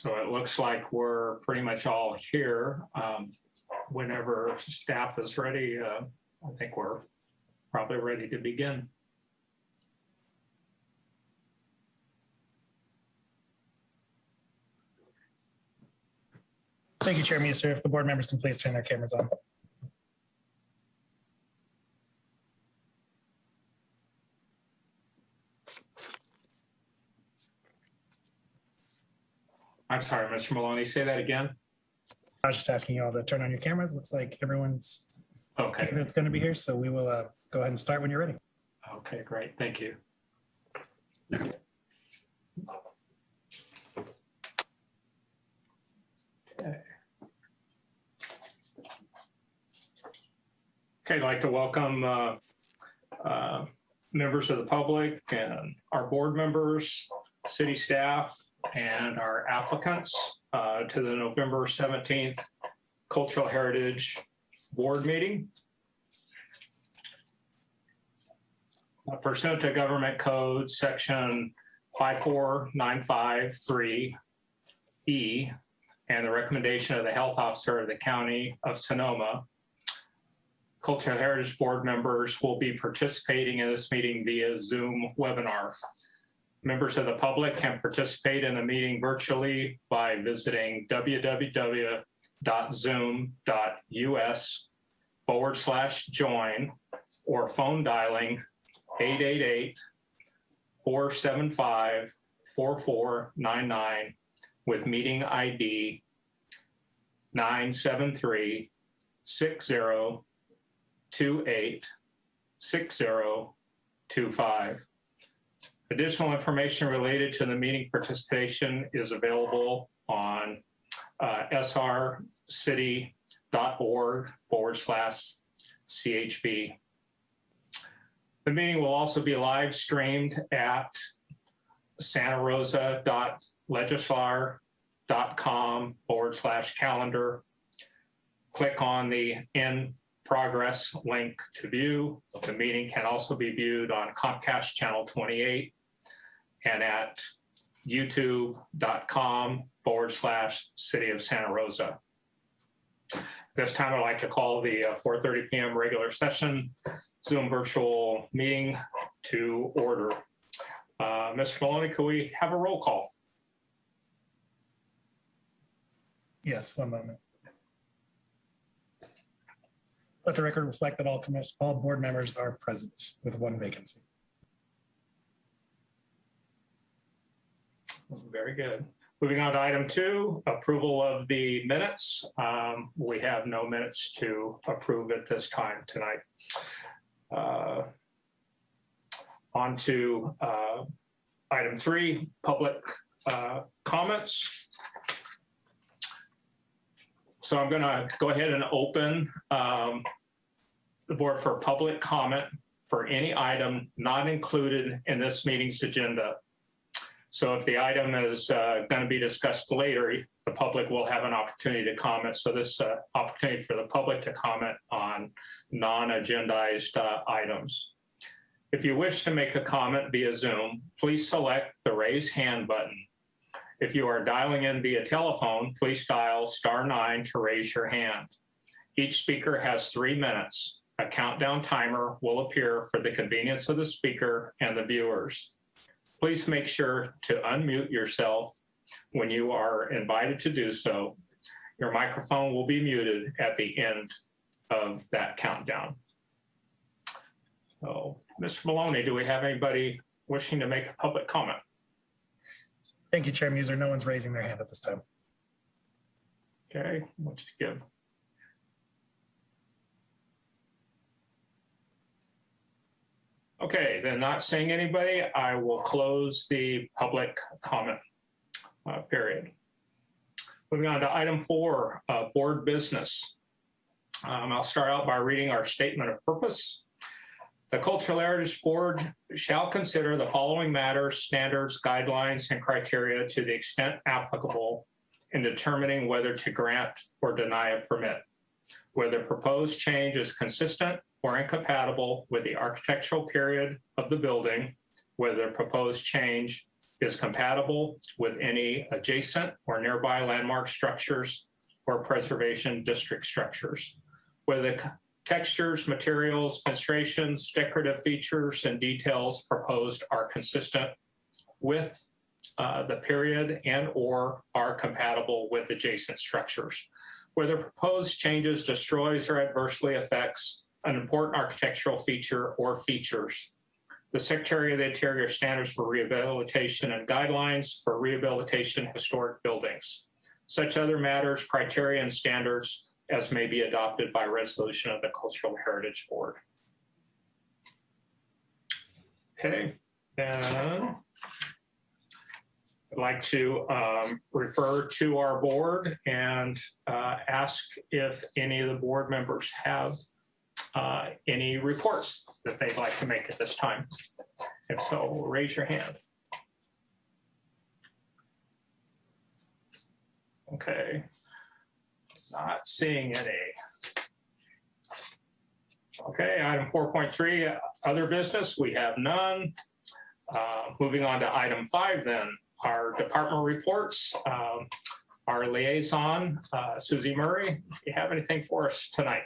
So it looks like we're pretty much all here. Um, Whenever staff is ready, uh, I think we're probably ready to begin. Thank you, Chair Muser. If the board members can please turn their cameras on. I'm sorry, Mr. Maloney, say that again? I was just asking you all to turn on your cameras. Looks like everyone's Okay, that's going to be here, so we will uh, go ahead and start when you're ready. okay, great, thank you. Okay. Okay, I'd like to welcome uh, uh, members of the public and our board members, city staff, and our applicants uh, to the November 17th Cultural Heritage Board meeting. Uh, Pursuant to Government Code, Section 54953E, E, and the recommendation of the Health Officer of the County of Sonoma, Cultural Heritage Board members will be participating in this meeting via Zoom webinar. Members of the public can participate in the meeting virtually by visiting www.zoom.us forward slash join or phone dialing 888-475-4499 with meeting ID 973-6028-6025. Additional information related to the meeting participation is available on uh, srcity.org forward slash CHB. The meeting will also be live streamed at santarosa.legistar.com forward slash calendar. Click on the in progress link to view. The meeting can also be viewed on Comcast Channel 28 and at youtube.com forward slash city of Santa Rosa. This time I'd like to call the uh, 4:30 PM regular session Zoom virtual meeting to order. Uh, Mr. Maloney, could we have a roll call? Yes, one moment. Let the record reflect that all all board members are present with one vacancy. Very good. Moving on to item two, approval of the minutes. Um, We have no minutes to approve at this time tonight. Uh, On to uh, item three, public uh, comments. So I'm going to go ahead and open um, the board for public comment for any item not included in this meeting's agenda. So if the item is uh, going to be discussed later, the public will have an opportunity to comment. So this uh, opportunity for the public to comment on non-agendized uh, items. If you wish to make a comment via Zoom, please select the raise hand button. If you are dialing in via telephone, please dial star nine to raise your hand. Each speaker has three minutes. A countdown timer will appear for the convenience of the speaker and the viewers. Please make sure to unmute yourself when you are invited to do so. Your microphone will be muted at the end of that countdown. So, Mr. Maloney, do we have anybody wishing to make a public comment? Thank you, Chair Muser. No one's raising their hand at this time. Okay, we'll just give. Okay, then not seeing anybody, I will close the public comment uh, period. Moving on to item four, uh, board business. Um, I'll start out by reading our statement of purpose. The Cultural Heritage Board shall consider the following matters, standards, guidelines, and criteria to the extent applicable in determining whether to grant or deny a permit. Whether proposed change is consistent or incompatible with the architectural period of the building, whether proposed change is compatible with any adjacent or nearby landmark structures or preservation district structures. Whether the textures, materials, constructions, decorative features, and details proposed are consistent with uh, the period and/or are compatible with adjacent structures. Whether proposed changes destroys or adversely affects an important architectural feature or features. The Secretary of the Interior standards for rehabilitation and guidelines for rehabilitation historic buildings. Such other matters, criteria, and standards as may be adopted by resolution of the Cultural Heritage Board. Okay, then I'd like to um, refer to our board and uh, ask if any of the board members have uh, any reports that they'd like to make at this time. If so, raise your hand. Okay. Not seeing any. Okay, item 4.3, other business, we have none. Uh, Moving on to item five then, our department reports. Um, Our liaison, uh, Susie Murray, do you have anything for us tonight?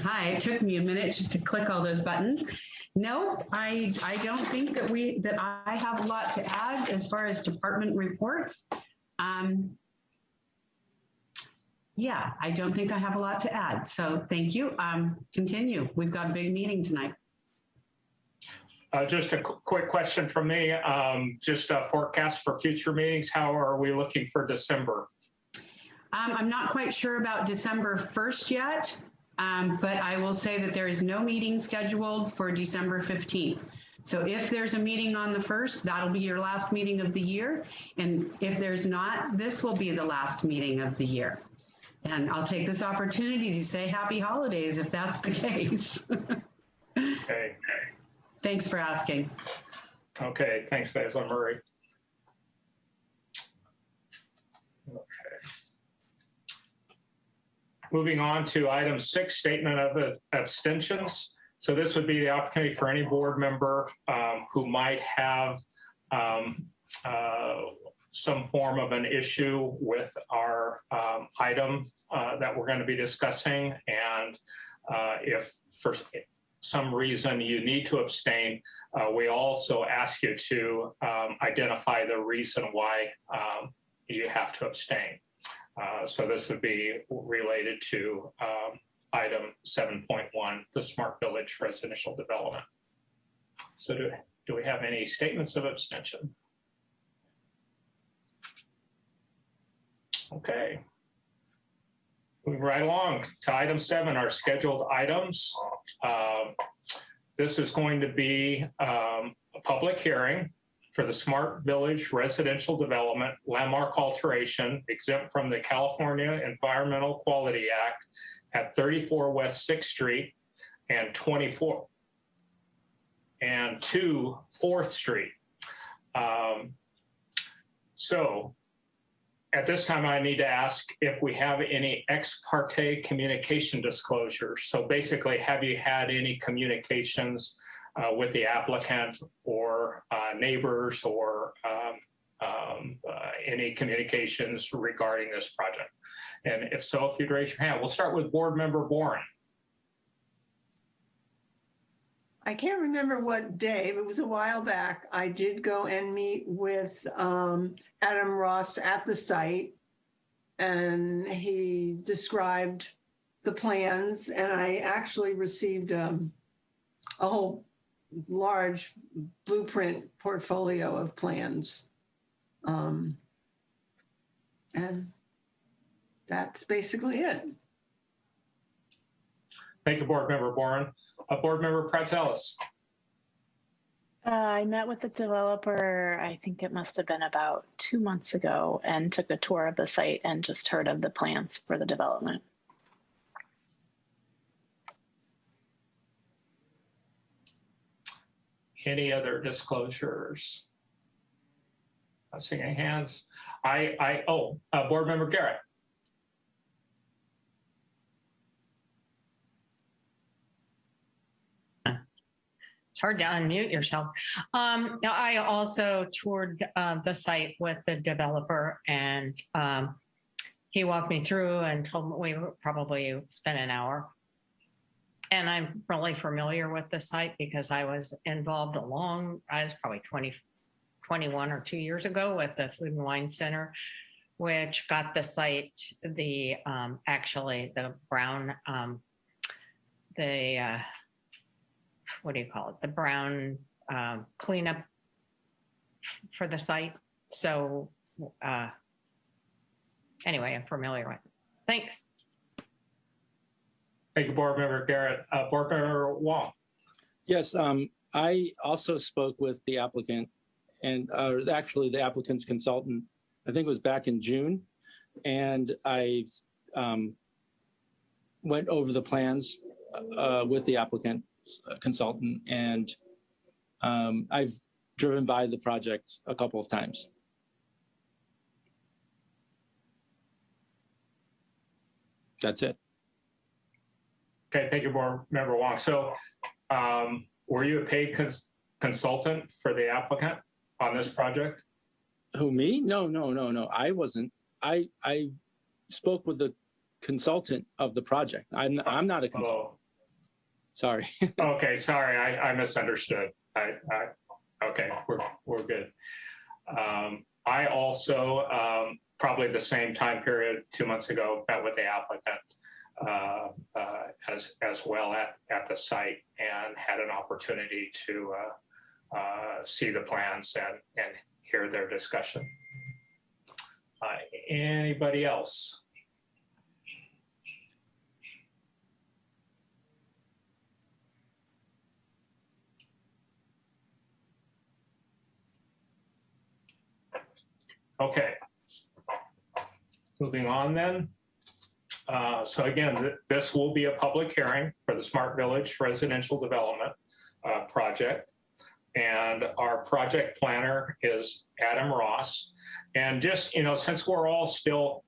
Hi, it took me a minute just to click all those buttons. No, I, I don't think that we, that I have a lot to add as far as department reports. Um, yeah, I don't think I have a lot to add. So thank you. Um, continue. We've got a big meeting tonight. Uh, Just a qu- quick question from me, um, just a forecast for future meetings. How are we looking for December? Um, I'm not quite sure about December 1st yet, um, but I will say that there is no meeting scheduled for December 15th. So if there's a meeting on the 1st, that'll be your last meeting of the year. And if there's not, this will be the last meeting of the year. And I'll take this opportunity to say happy holidays if that's the case. Okay, Thanks for asking. okay, thanks, Basil Murray. Moving on to item six, statement of abstentions. So this would be the opportunity for any board member um, who might have um, uh, some form of an issue with our um, item uh, that we're going to be discussing. And uh, if for some reason you need to abstain, uh, we also ask you to um, identify the reason why um, you have to abstain. Uh, so this would be related to um, item 7.1, the Smart Village Residential Development. So do, do we have any statements of abstention? Okay. Moving right along to item seven, our scheduled items. Um, This is going to be um, a public hearing for the Smart Village Residential Development Landmark Alteration exempt from the California Environmental Quality Act at 34 West Sixth Street and 24 and 2 Fourth Street. Um, So at this time, I need to ask if we have any ex parte communication disclosures. So basically, have you had any communications uh, with the applicant or uh, neighbors or um, um, uh, any communications regarding this project? And if so, if you'd raise your hand, we'll start with board member Boren. I can't remember what day, it was a while back. I did go and meet with um, Adam Ross at the site. And he described the plans and I actually received um, a whole large blueprint portfolio of plans. Um, And that's basically it. Thank you, board member Boren. Uh, board member Pratzelis. Uh, I met with the developer, I think it must have been about two months ago, and took a tour of the site and just heard of the plans for the development. Any other disclosures? Not seeing any hands. I, I, oh, uh, board member Garrett. It's hard to unmute yourself. Um, I also toured uh, the site with the developer and um, he walked me through and told me we probably spent an hour. And I'm really familiar with the site because I was involved a long, I was probably 20, 21 or two years ago with the Food and Wine Center, which got the site, the, um, actually the brown, um, the, uh, what do you call it? The brown um, cleanup for the site. So uh, anyway, I'm familiar with it. Thanks. Thank you, Board Member Garrett. Uh, Board Member Wong. Yes, um, I also spoke with the applicant and, uh, actually the applicant's consultant, I think it was back in June. And I, um, went over the plans, uh, with the applicant uh, consultant and, um, I've driven by the project a couple of times. That's it. Okay, thank you, Board Member Wong. So um, were you a paid cons- consultant for the applicant on this project? Who, me? No, no, no, no. I wasn't. I, I spoke with the consultant of the project. I'm, I'm not a consultant. Oh, Sorry. okay, sorry, I, I misunderstood. I, I, okay, we're, we're good. Um, I also, um, probably the same time period, two months ago, met with the applicant uh, uh, as, as well at, at the site and had an opportunity to uh, uh, see the plans and, and hear their discussion. Anybody else? Okay. Moving on then. Uh, So again, th- this will be a public hearing for the Smart Village Residential Development uh, Project. And our project planner is Adam Ross. And just, you know, since we're all still,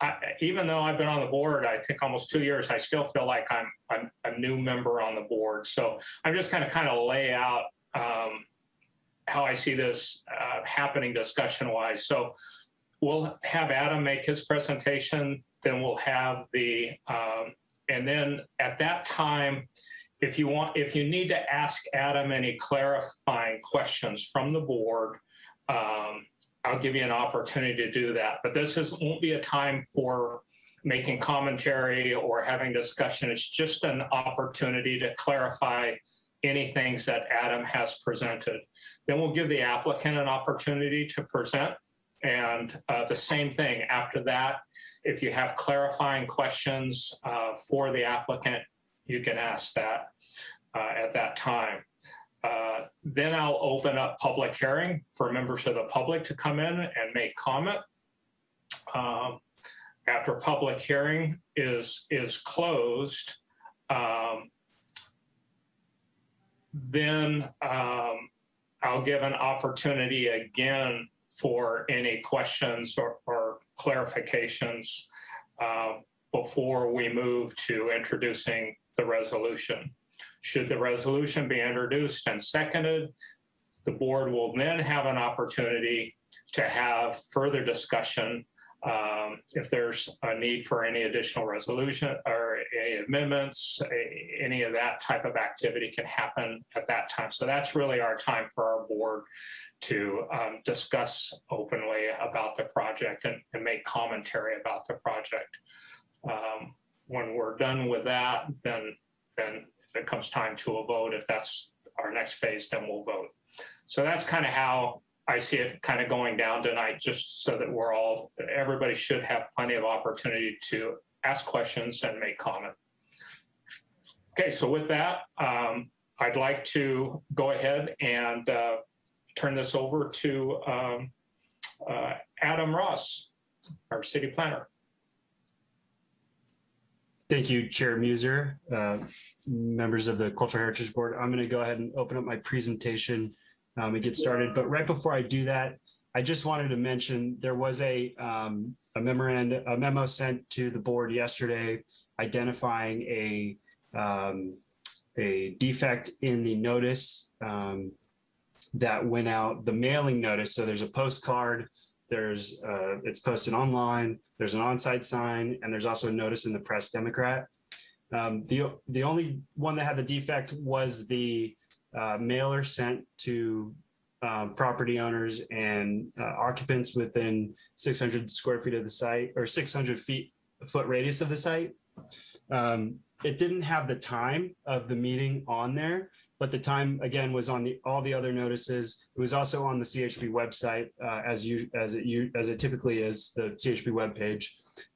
I- even though I've been on the board, I think almost two years, I still feel like I'm I'm a new member on the board. So I'm just kind of kind of lay out um, how I see this uh, happening discussion wise. So we'll have Adam make his presentation, then we'll have the, um, and then at that time, if you want, if you need to ask Adam any clarifying questions from the board, um, I'll give you an opportunity to do that. But this is, won't be a time for making commentary or having discussion. It's just an opportunity to clarify any things that Adam has presented. Then we'll give the applicant an opportunity to present. And uh, the same thing after that, if you have clarifying questions uh, for the applicant, you can ask that uh, at that time. Uh, Then I'll open up public hearing for members of the public to come in and make comment. Um, After public hearing is, is closed, um, then um, I'll give an opportunity again for any questions or, or clarifications uh, before we move to introducing the resolution. Should the resolution be introduced and seconded, the board will then have an opportunity to have further discussion um, if there's a need for any additional resolution or amendments, any of that type of activity can happen at that time. So that's really our time for our board to um, discuss openly about the project and, and make commentary about the project. Um, when we're done with that, then then if it comes time to a vote, if that's our next phase, then we'll vote. So that's kind of how I see it kind of going down tonight, just so that we're all, everybody should have plenty of opportunity to ask questions and make comment. Okay, so with that, um, I'd like to go ahead and uh, turn this over to um, uh, Adam Ross, our city planner. Thank you, Chair Muser, uh, members of the Cultural Heritage Board. I'm going to go ahead and open up my presentation um, and get started. But right before I do that, I just wanted to mention there was a, um, a memorandum, a memo sent to the board yesterday identifying a, um, a defect in the notice um, that went out, the mailing notice. So there's a postcard, there's, uh, it's posted online, there's an on-site sign, and there's also a notice in the Press Democrat. Um, the, the only one that had the defect was the uh, mailer sent to um, property owners and uh, occupants within 600 square feet of the site or 600 feet foot radius of the site. Um, it didn't have the time of the meeting on there, but the time again was on the all the other notices. It was also on the CHB website uh, as you as it you as it typically is the CHB webpage.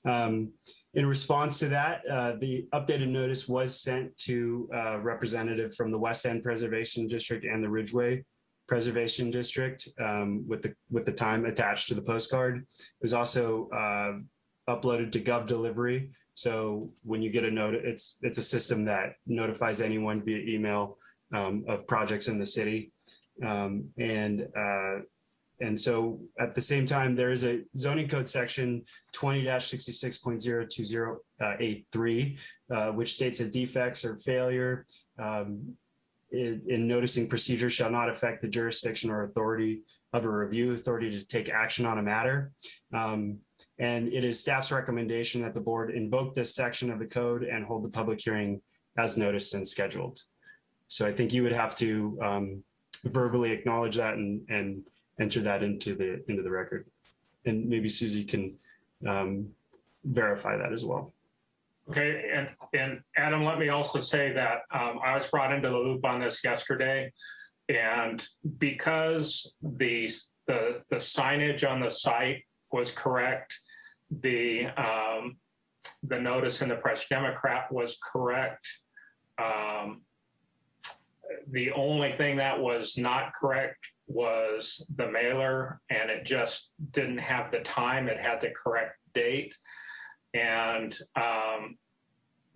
Um, in response to that, uh, the updated notice was sent to a representative from the West End Preservation District and the Ridgeway Preservation District um, with the with the time attached to the postcard. It was also uh, uploaded to Gov Delivery. So when you get a note, it's it's a system that notifies anyone via email um, of projects in the city. Um, and uh, and so at the same time, there is a zoning code section 20-66.020A3, uh, which states that defects or failure um, in, in noticing procedure shall not affect the jurisdiction or authority of a review authority to take action on a matter. Um, and it is staff's recommendation that the board invoke this section of the code and hold the public hearing as noticed and scheduled. So I think you would have to um, verbally acknowledge that and, and enter that into the into the record. And maybe Susie can um, verify that as well. Okay, and, and Adam, let me also say that um, I was brought into the loop on this yesterday. And because the, the, the signage on the site was correct, the, um, the notice in the Press Democrat was correct. Um, the only thing that was not correct was the mailer and it just didn't have the time. It had the correct date. And um,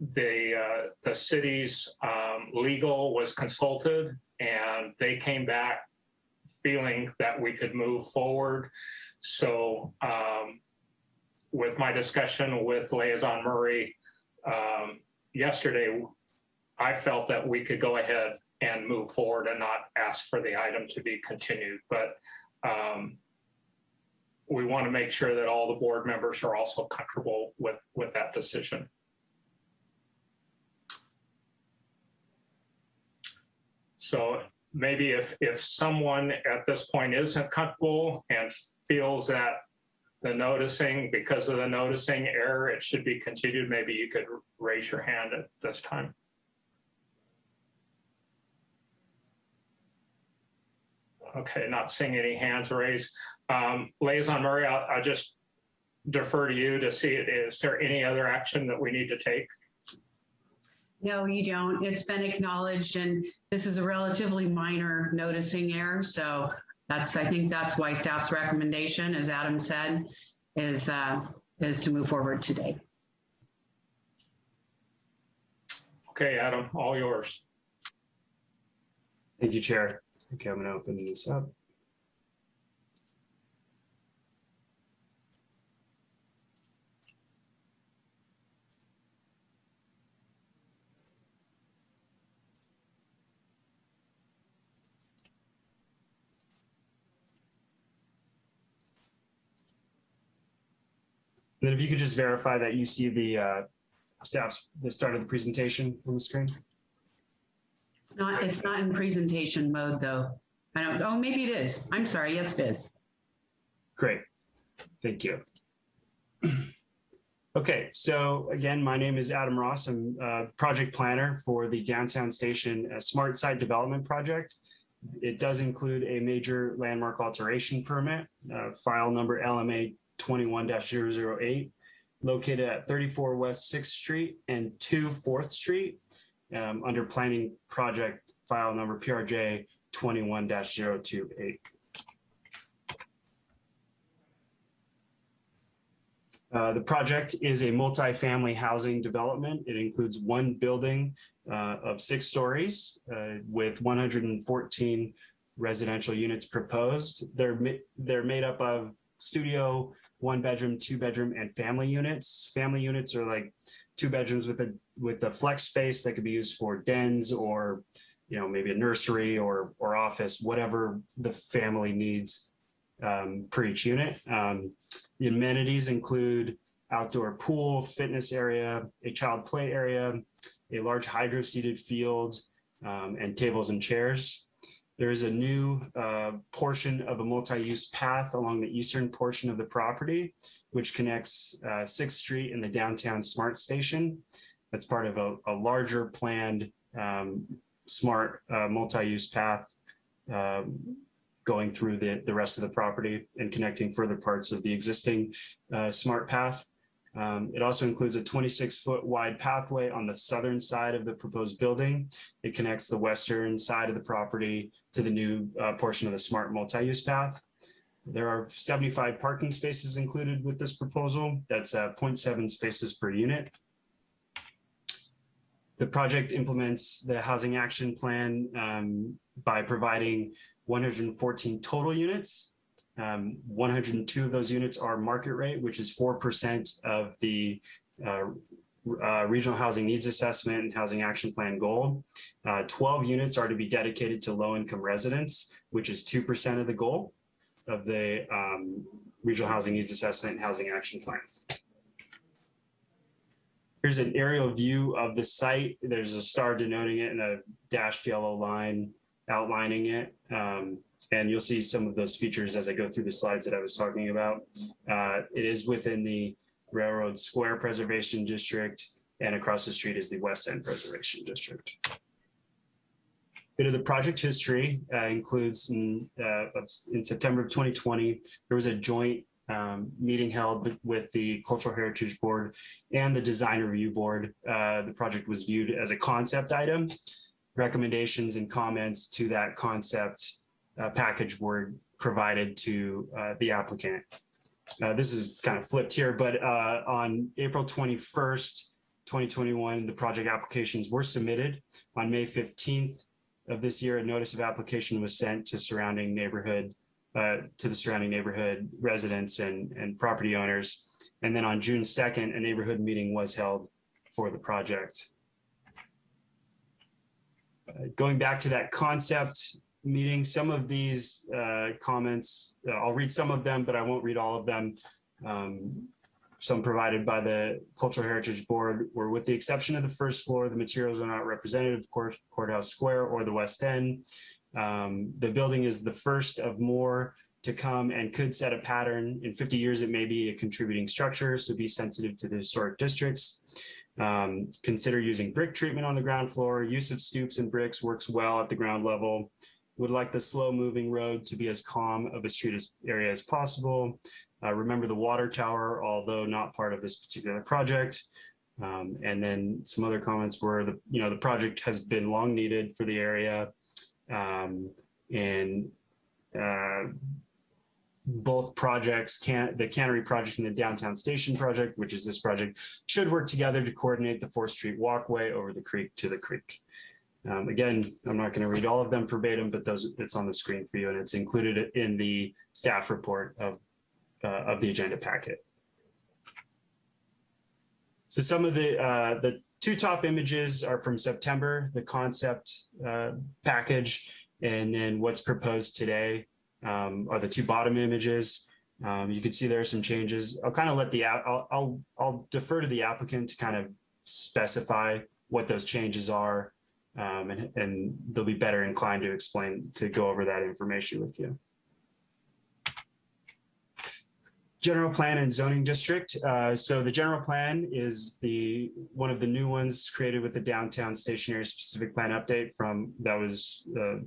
the, uh, the city's um, legal was consulted and they came back feeling that we could move forward. So um, with my discussion with Liaison Murray um, yesterday, I felt that we could go ahead and move forward and not ask for the item to be continued. But um, we want to make sure that all the board members are also comfortable with, with that decision. So maybe if, if someone at this point isn't comfortable and feels that the noticing, because of the noticing error, it should be continued, maybe you could raise your hand at this time. Okay, not seeing any hands raised. Um, Liaison Murray, I'll, I'll just defer to you to see, is there any other action that we need to take? No, you don't. It's been acknowledged and this is a relatively minor noticing error. So that's, I think that's why staff's recommendation, as Adam said, is, uh, is to move forward today. Okay, Adam, all yours. Thank you, Chair. Okay, I'm to open this up. And then if you could just verify that you see the uh, staff's, the start of the presentation on the screen. It's not, it's not in presentation mode though. I don't, oh, maybe it is. I'm sorry. Yes, it is. Great. Thank you. Okay, so again, my name is Adam Ross. I'm uh, project planner for the Downtown Station uh, Smart Site Development Project. It does include a major landmark alteration permit, uh, file number LMA 21-008, located at 34 West 6th Street and 2 4th Street, um, under planning project file number PRJ 21-028. Uh, the project is a multifamily housing development. It includes one building uh, of six stories uh, with 114 residential units proposed. They're, they're made up of studio, one bedroom, two bedroom, and family units. Family units are like two bedrooms with a with a flex space that could be used for dens or you know maybe a nursery or or office, whatever the family needs um, per each unit. Um, the amenities include outdoor pool, fitness area, a child play area, a large hydro seeded field, um, and tables and chairs. There is a new uh, portion of a multi-use path along the eastern portion of the property, which connects uh, 6th Street and the downtown smart station. That's part of a, a larger planned um, smart uh, multi-use path um, going through the, the rest of the property and connecting further parts of the existing uh, smart path. Um, it also includes a 26 foot wide pathway on the southern side of the proposed building. It connects the western side of the property to the new uh, portion of the smart multi-use path. There are 75 parking spaces included with this proposal. That's uh, 0.7 spaces per unit. The project implements the housing action plan um, by providing 114 total units um, 102 of those units are market rate, which is 4% of the uh, uh, regional housing needs assessment and housing action plan goal. Uh, 12 units are to be dedicated to low income residents, which is 2% of the goal of the um, regional housing needs assessment and housing action plan. Here's an aerial view of the site. There's a star denoting it and a dashed yellow line outlining it. Um, and you'll see some of those features as I go through the slides that I was talking about. Uh, it is within the Railroad Square Preservation District, and across the street is the West End Preservation District. Bit of the project history uh, includes in, uh, in September of 2020, there was a joint um, meeting held with the Cultural Heritage Board and the Design Review Board. Uh, the project was viewed as a concept item. Recommendations and comments to that concept uh, package were provided to uh, the applicant. Uh, this is kind of flipped here, but uh, on April 21st, 2021, the project applications were submitted. On May 15th of this year, a notice of application was sent to surrounding neighborhood, uh, to the surrounding neighborhood residents and, and property owners. And then on June 2nd, a neighborhood meeting was held for the project. Uh, going back to that concept, meeting. Some of these uh, comments, uh, I'll read some of them, but I won't read all of them. Um, some provided by the Cultural Heritage Board were with the exception of the first floor, the materials are not representative of Court, Courthouse Square or the West End. Um, the building is the first of more to come and could set a pattern. In 50 years, it may be a contributing structure, so be sensitive to the historic districts. Um, consider using brick treatment on the ground floor. Use of stoops and bricks works well at the ground level would like the slow moving road to be as calm of a street as, area as possible. Uh, remember the water tower, although not part of this particular project. Um, and then some other comments were the, you know, the project has been long needed for the area. Um, and uh, both projects can the cannery project and the downtown station project which is this project should work together to coordinate the 4th street walkway over the creek to the creek um, again, I'm not going to read all of them verbatim, but those it's on the screen for you, and it's included in the staff report of uh, of the agenda packet. So some of the uh, the two top images are from September, the concept uh, package, and then what's proposed today um, are the two bottom images. Um, you can see there are some changes. I'll kind of let the I'll, I'll I'll defer to the applicant to kind of specify what those changes are um, and, and they'll be better inclined to explain, to go over that information with you. General plan and zoning district. Uh, so the general plan is the one of the new ones created with the downtown station area specific plan update from that was uh,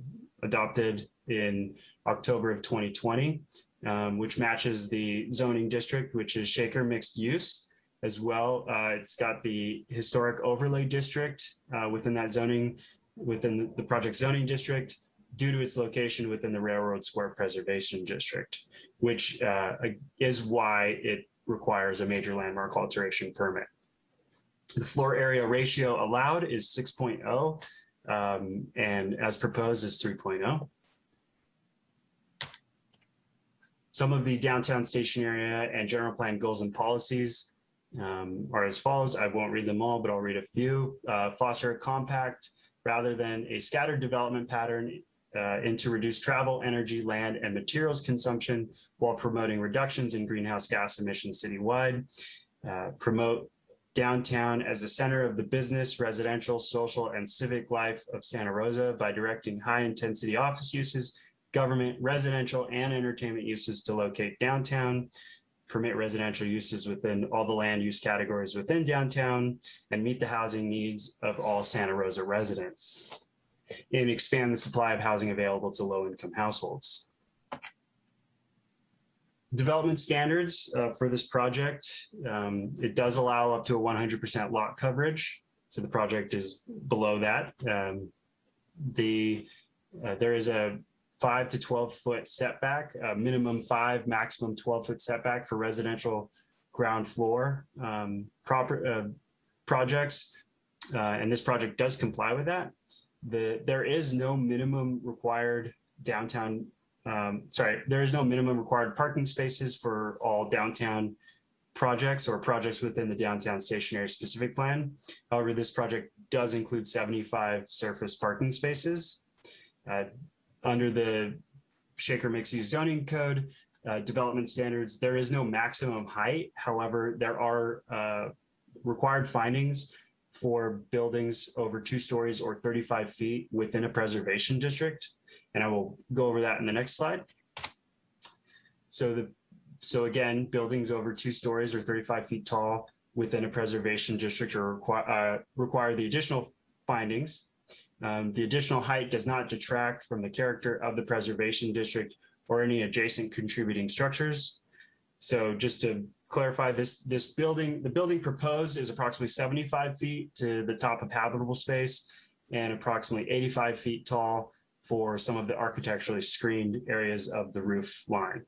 adopted in October of 2020, um, which matches the zoning district, which is Shaker mixed use as well. Uh, it's got the historic overlay district uh, within that zoning, within the project zoning district, due to its location within the Railroad Square Preservation District, which uh, is why it requires a major landmark alteration permit. The floor area ratio allowed is 6.0, um, and as proposed is 3.0. Some of the downtown station area and general plan goals and policies um, are as follows. I won't read them all, but I'll read a few. Uh, foster a compact rather than a scattered development pattern uh, and to reduce travel, energy, land, and materials consumption while promoting reductions in greenhouse gas emissions citywide. Uh, promote downtown as the center of the business, residential, social, and civic life of Santa Rosa by directing high-intensity office uses, government, residential, and entertainment uses to locate downtown. Permit residential uses within all the land use categories within downtown and meet the housing needs of all Santa Rosa residents and expand the supply of housing available to low-income households. Development standards uh, for this project, um, it does allow up to a 100% lot coverage. So the project is below that. Um, the uh, there is a five to 12 foot setback, uh, minimum five, maximum 12 foot setback for residential ground floor um, proper uh, projects. Uh, and this project does comply with that. The there is no minimum required downtown um, sorry there is no minimum required parking spaces for all downtown projects or projects within the downtown station area specific plan. However this project does include 75 surface parking spaces. Uh, under the shaker mixed use zoning code uh, development standards there is no maximum height however there are uh, required findings for buildings over two stories or 35 feet within a preservation district. And I will go over that in the next slide. So the so again, buildings over two stories or 35 feet tall within a preservation district are require, uh, require the additional findings. Um, the additional height does not detract from the character of the preservation district or any adjacent contributing structures. So just to clarify this this building the building proposed is approximately 75 feet to the top of habitable space and approximately 85 feet tall for some of the architecturally screened areas of the roof line.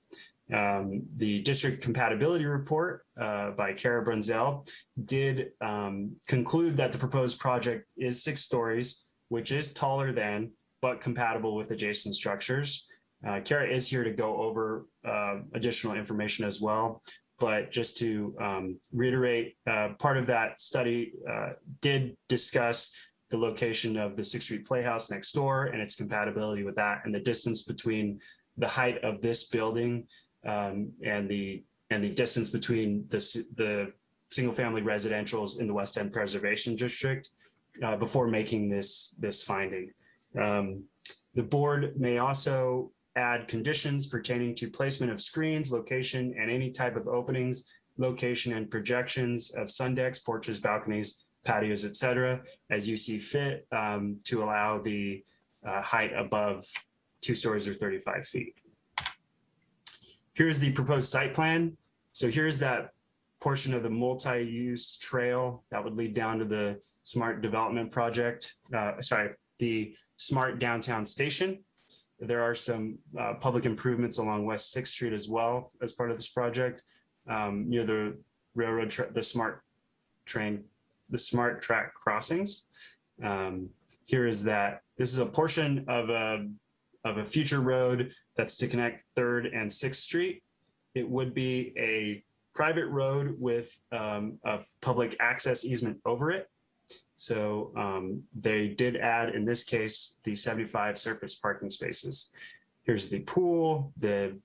Um, the district compatibility report uh, by Kara Brunzell did um, conclude that the proposed project is six stories, which is taller than, but compatible with adjacent structures. Uh, Kara is here to go over uh, additional information as well but just to um, reiterate, uh, part of that study uh, did discuss the location of the Sixth Street Playhouse next door and its compatibility with that, and the distance between the height of this building um, and the and the distance between the the single family residentials in the West End Preservation District uh, before making this this finding. Um, the board may also add conditions pertaining to placement of screens, location, and any type of openings, location, and projections of sun decks, porches, balconies, patios, etc., as you see fit um, to allow the uh, height above two stories or 35 feet. Here's the proposed site plan. So here's that portion of the multi-use trail that would lead down to the smart development project. Uh, sorry, the smart downtown station. There are some uh, public improvements along West 6th Street as well as part of this project um, near the railroad, the smart train, the smart track crossings. Um, here is that this is a portion of a, of a future road that's to connect 3rd and 6th Street. It would be a private road with um, a public access easement over it. So um, they did add, in this case, the 75 surface parking spaces. Here's the pool, the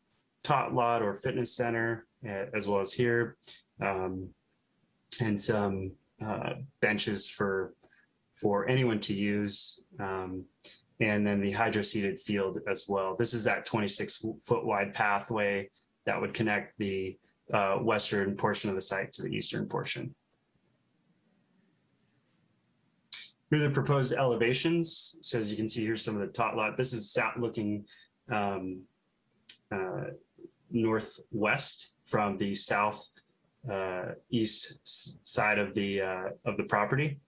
tot lot or fitness center, as well as here, um, and some uh, benches for for anyone to use. Um, and then the hydro seeded field as well. This is that 26 foot wide pathway that would connect the uh, western portion of the site to the eastern portion. Here are the proposed elevations. So as you can see, here's some of the tot lot. This is south looking um, uh, northwest from the south uh, east side of the uh, of the property.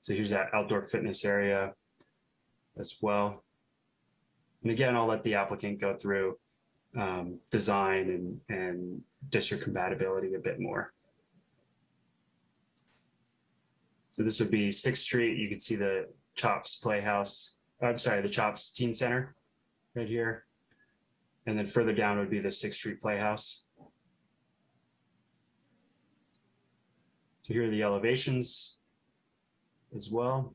So here's that outdoor fitness area as well. And again, I'll let the applicant go through um, design and, and district compatibility a bit more. So this would be 6th Street. You can see the Chops Playhouse. I'm sorry, the Chops Teen Center right here. And then further down would be the 6th Street Playhouse. So here are the elevations as well.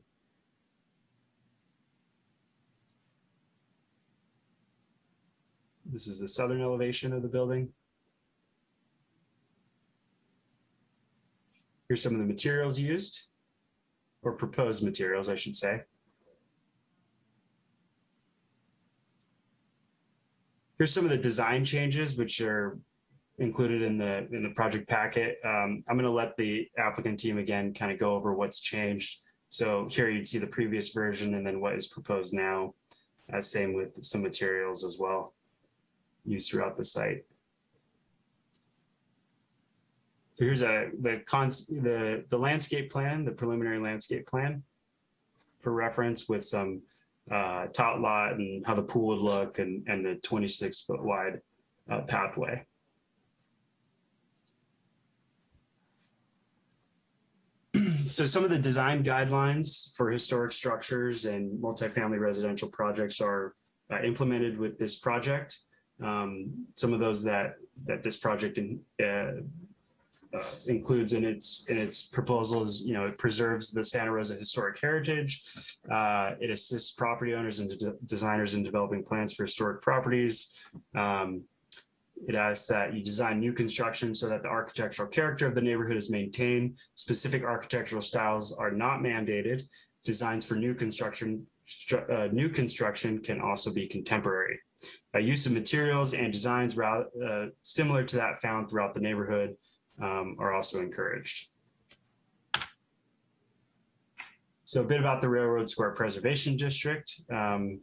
This is the southern elevation of the building. Here's some of the materials used, or proposed materials, I should say. Here's some of the design changes, which are included in the in the project packet. Um, I'm going to let the applicant team again kind of go over what's changed. So here you'd see the previous version and then what is proposed now. Uh, same with some materials as well used throughout the site. So here's a the cons the the landscape plan, the preliminary landscape plan for reference with some uh, tot lot and how the pool would look and and the 26 foot wide uh, pathway. so some of the design guidelines for historic structures and multifamily residential projects are uh, implemented with this project. Um, some of those that that this project in, uh, uh, includes in its in its proposals, you know, it preserves the Santa Rosa historic heritage. Uh, it assists property owners and de designers in developing plans for historic properties. Um, it asks that you design new construction so that the architectural character of the neighborhood is maintained. Specific architectural styles are not mandated. Designs for new construction uh, new construction can also be contemporary. Uh, use of materials and designs uh, similar to that found throughout the neighborhood um, are also encouraged. So a bit about the Railroad Square Preservation District. Um,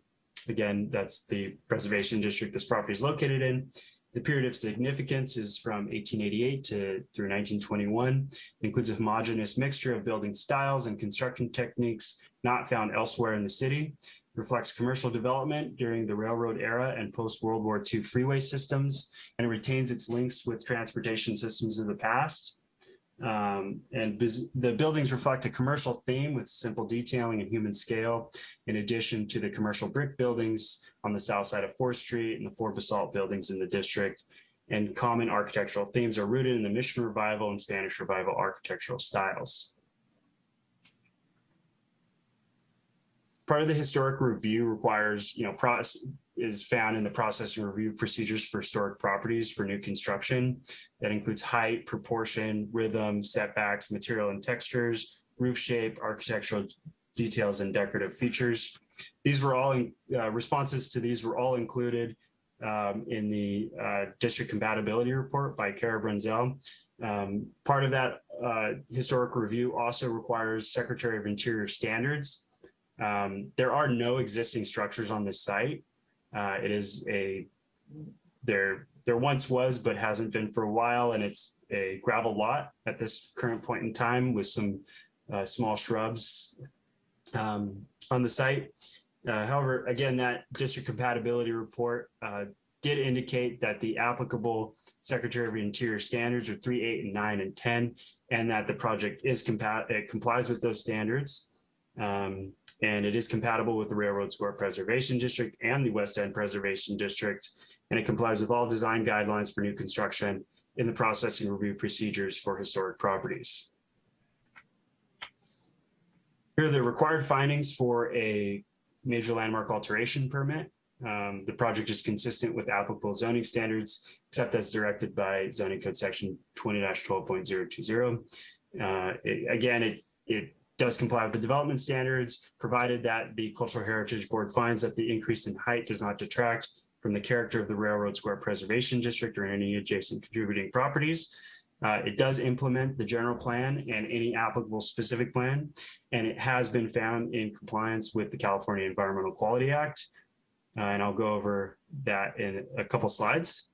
again, that's the preservation district this property is located in. The period of significance is from 1888 to through 1921. It includes a homogeneous mixture of building styles and construction techniques not found elsewhere in the city. Reflects commercial development during the railroad era and post-World War II freeway systems, and it retains its links with transportation systems of the past. Um, and the buildings reflect a commercial theme with simple detailing and human scale, in addition to the commercial brick buildings on the south side of 4th Street and the four basalt buildings in the district. And common architectural themes are rooted in the Mission Revival and Spanish Revival architectural styles. Part of the historic review requires, you know, process, is found in the process and review procedures for historic properties for new construction. That includes height, proportion, rhythm, setbacks, material and textures, roof shape, architectural details, and decorative features. These were all in, uh, responses to these were all included um, in the uh, district compatibility report by Kara Brunzell. Um, part of that uh, historic review also requires Secretary of Interior standards. Um, there are no existing structures on this site. Uh, it is a there there once was but hasn't been for a while, and it's a gravel lot at this current point in time with some uh, small shrubs um, on the site. Uh, however, again, that district compatibility report uh, did indicate that the applicable Secretary of Interior standards are 3, 8, and 9, and 10, and that the project is compat it complies with those standards. Um, and it is compatible with the Railroad Square Preservation District and the West End Preservation District, and it complies with all design guidelines for new construction in the processing review procedures for historic properties. Here are the required findings for a major landmark alteration permit. Um, the project is consistent with applicable zoning standards, except as directed by zoning code section 20-12.020. Uh, again, it, it does comply with the development standards, provided that the Cultural Heritage Board finds that the increase in height does not detract from the character of the Railroad Square Preservation District or any adjacent contributing properties. Uh, it does implement the general plan and any applicable specific plan, and it has been found in compliance with the California Environmental Quality Act. Uh, and I'll go over that in a couple slides.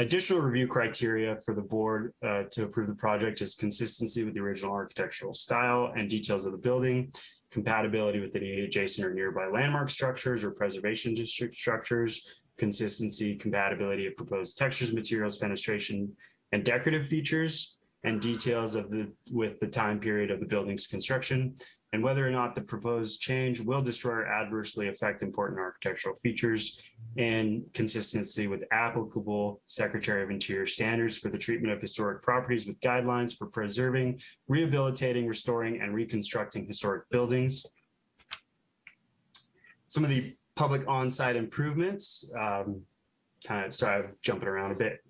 Additional review criteria for the board uh, to approve the project is consistency with the original architectural style and details of the building, compatibility with any adjacent or nearby landmark structures or preservation district structures, consistency, compatibility of proposed textures, materials, fenestration, and decorative features, and details of the with the time period of the building's construction, and whether or not the proposed change will destroy or adversely affect important architectural features in consistency with applicable Secretary of Interior standards for the treatment of historic properties with guidelines for preserving, rehabilitating, restoring, and reconstructing historic buildings. Some of the public on-site improvements, um, kind of, sorry, I'm jumping around a bit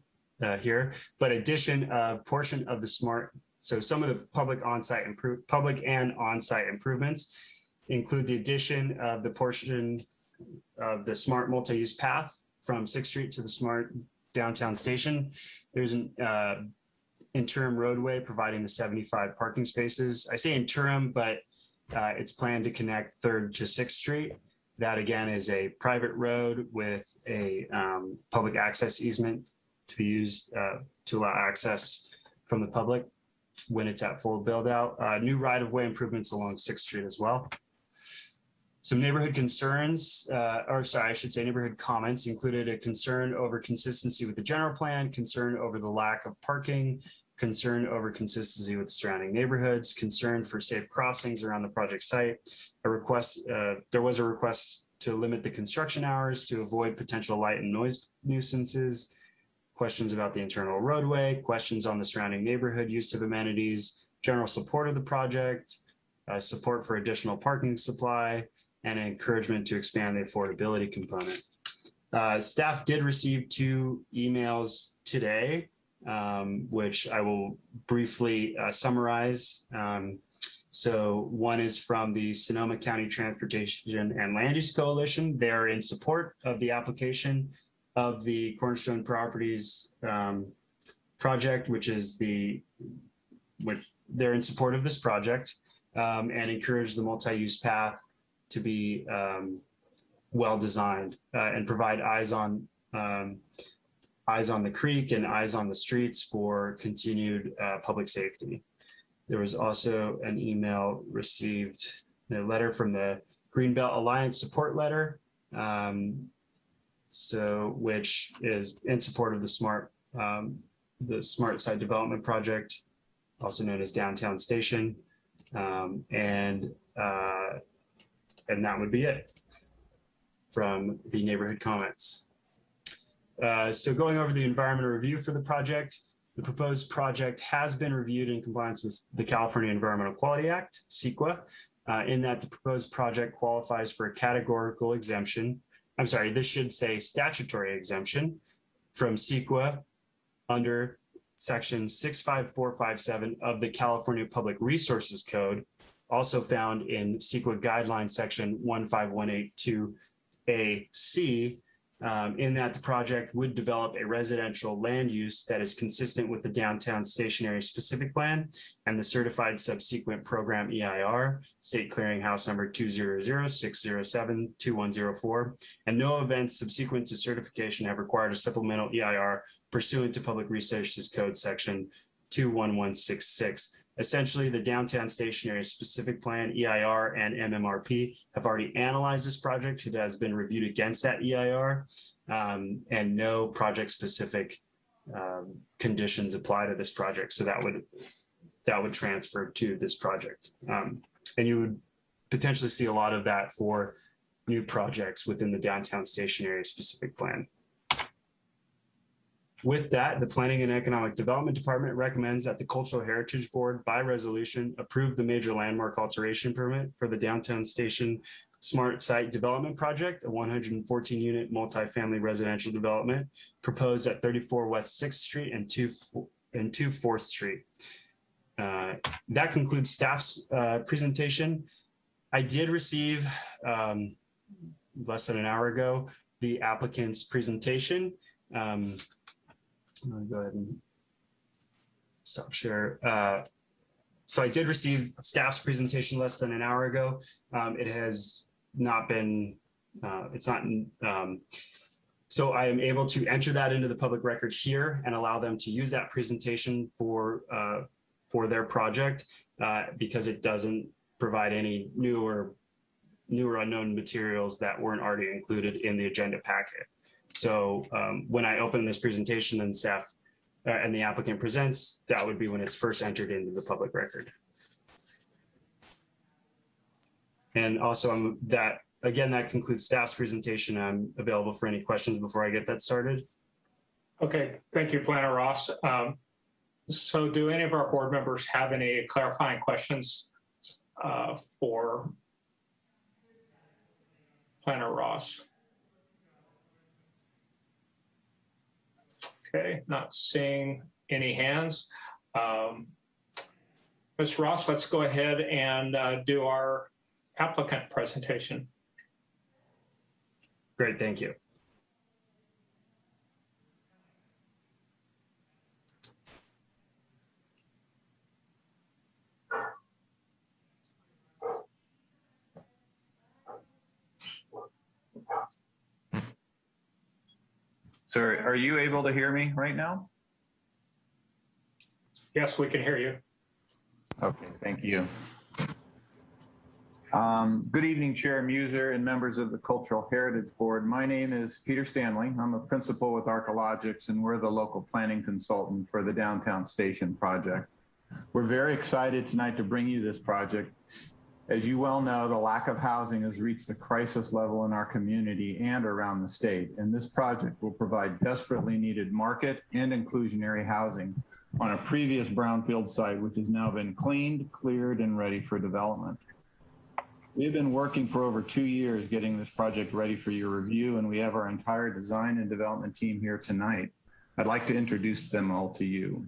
uh, here, but addition of portion of the smart, so some of the public on-site improve, public and on-site improvements include the addition of the portion of the smart multi-use path from Sixth Street to the smart downtown station. There's an uh, interim roadway providing the 75 parking spaces. I say interim, but uh, it's planned to connect Third to Sixth Street. That again is a private road with a um, public access easement to be used uh, to allow access from the public when it's at full build out. Uh, new right of way improvements along Sixth Street as well. Some neighborhood concerns, uh, or sorry, I should say neighborhood comments included a concern over consistency with the general plan, concern over the lack of parking, concern over consistency with surrounding neighborhoods, concern for safe crossings around the project site. A request, uh, there was a request to limit the construction hours to avoid potential light and noise nuisances, questions about the internal roadway, questions on the surrounding neighborhood use of amenities, general support of the project, uh, support for additional parking supply, and an encouragement to expand the affordability component. Uh, staff did receive two emails today, um, which I will briefly uh, summarize. Um, so one is from the Sonoma County Transportation and Land Use Coalition. They're in support of the application of the Cornerstone Properties um, project, which is the, which they're in support of this project um, and encourage the multi-use path to be um, well designed uh, and provide eyes on um, eyes on the creek and eyes on the streets for continued uh, public safety. There was also an email received, a letter from the Greenbelt Alliance support letter, um, so which is in support of the smart um, the smart site development project, also known as downtown station, um, and uh, and that would be it from the neighborhood comments. Uh, so going over the environmental review for the project, the proposed project has been reviewed in compliance with the California Environmental Quality Act, CEQA, uh, in that the proposed project qualifies for a categorical exemption. I'm sorry, this should say statutory exemption from CEQA under section 65457 of the California Public Resources Code, also found in CEQA guidelines section 15182AC, um, in that the project would develop a residential land use that is consistent with the downtown station area specific plan and the certified subsequent program EIR, state clearinghouse number 200-607-2104, and no events subsequent to certification have required a supplemental EIR pursuant to Public Resources Code section 21166 essentially the downtown station area specific plan EIR and MMRP have already analyzed this project. It has been reviewed against that EIR um, and no project specific um, conditions apply to this project. So that would that would transfer to this project. Um, and you would potentially see a lot of that for new projects within the downtown station area specific plan. With that, the Planning and Economic Development Department recommends that the Cultural Heritage Board by resolution approve the major landmark alteration permit for the downtown station smart site development project, a 114 unit multifamily residential development proposed at 34 West 6th Street and 2 and 2 4th Street. Uh, that concludes staff's uh, presentation. I did receive um, less than an hour ago the applicant's presentation. Um, I'm gonna go ahead and stop share. Uh, so I did receive staff's presentation less than an hour ago. Um, it has not been, uh, it's not, um, so I am able to enter that into the public record here and allow them to use that presentation for, uh, for their project uh, because it doesn't provide any new or new or unknown materials that weren't already included in the agenda packet. So um, when I open this presentation and staff uh, and the applicant presents, that would be when it's first entered into the public record. And also um, that, again, that concludes staff's presentation. I'm available for any questions before I get that started. Okay, thank you, Planner Ross. Um, So do any of our board members have any clarifying questions uh, for Planner Ross? Okay, not seeing any hands. Um, Ms. Ross, let's go ahead and uh, do our applicant presentation. Great, thank you. So are you able to hear me right now? Yes, we can hear you. Okay, thank you. Um, Good evening, Chair Muser and members of the Cultural Heritage Board. My name is Peter Stanley. I'm a principal with Archilogics, and we're the local planning consultant for the Downtown Station project. We're very excited tonight to bring you this project. As you well know, the lack of housing has reached a crisis level in our community and around the state, and this project will provide desperately needed market and inclusionary housing on a previous brownfield site, which has now been cleaned, cleared, and ready for development. We've been working for over two years getting this project ready for your review, and we have our entire design and development team here tonight. I'd like to introduce them all to you.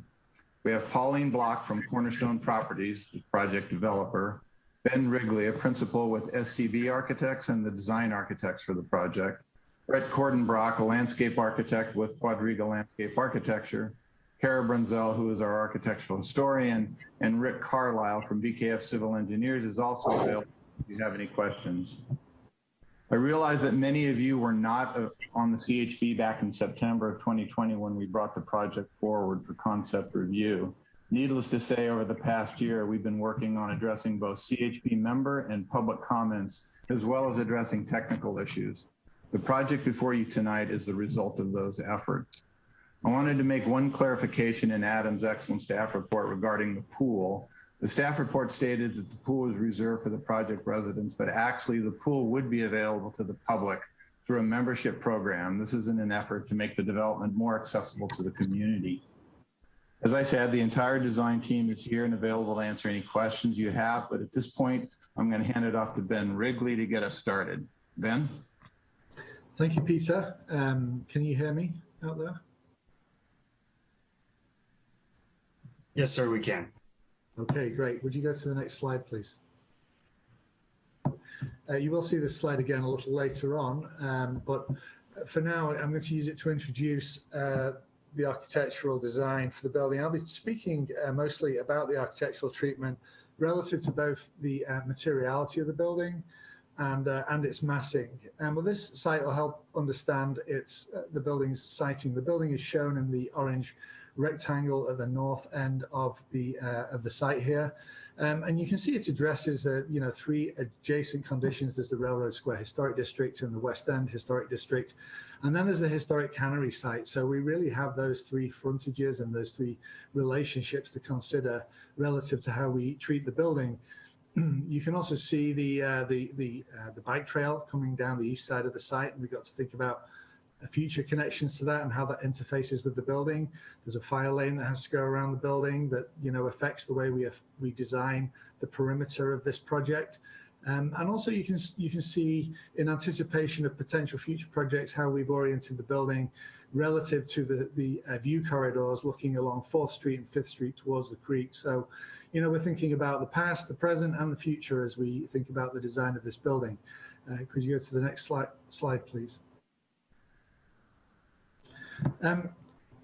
We have Pauline Block from Cornerstone Properties, the project developer, Ben Wrigley, a principal with SCB Architects and the design architects for the project, Brett Cordenbrock, a landscape architect with Quadriga Landscape Architecture, Kara Brunzell, who is our architectural historian, and Rick Carlisle from BKF Civil Engineers is also available if you have any questions. I realize that many of you were not uh, on the CHB back in September of 2020 when we brought the project forward for concept review. Needless to say, over the past year, we've been working on addressing both CHB member and public comments, as well as addressing technical issues. The project before you tonight is the result of those efforts. I wanted to make one clarification in Adam's excellent staff report regarding the pool. The staff report stated that the pool was reserved for the project residents, but actually the pool would be available to the public through a membership program. This is in an effort to make the development more accessible to the community. As I said, the entire design team is here and available to answer any questions you have, but at this point, I'm going to hand it off to Ben Wrigley to get us started. Ben? Thank you, Peter. Um, can you hear me out there? Yes, sir, we can. Okay, great. Would you go to the next slide, please? Uh, you will see this slide again a little later on, um, but for now, I'm going to use it to introduce uh, the architectural design for the building. I'll be speaking uh, mostly about the architectural treatment relative to both the uh, materiality of the building and uh, and its massing. And well, this site will help understand its uh, the building's siting. The building is shown in the orange rectangle at the north end of the uh, of the site here. Um, and you can see it addresses, uh, you know, three adjacent conditions. There's the Railroad Square Historic District and the West End Historic District. And then there's the historic cannery site. So we really have those three frontages and those three relationships to consider relative to how we treat the building. you can also see the uh, the the uh, the bike trail coming down the east side of the site, and we've got to think about future connections to that and how that interfaces with the building. There's a fire lane that has to go around the building that you know affects the way we have, we design the perimeter of this project. Um, and also you can you can see in anticipation of potential future projects how we've oriented the building relative to the the uh, view corridors looking along 4th Street and 5th Street towards the creek. So, you know, we're thinking about the past, the present, and the future as we think about the design of this building. Uh, could you go to the next slide, slide please? Um,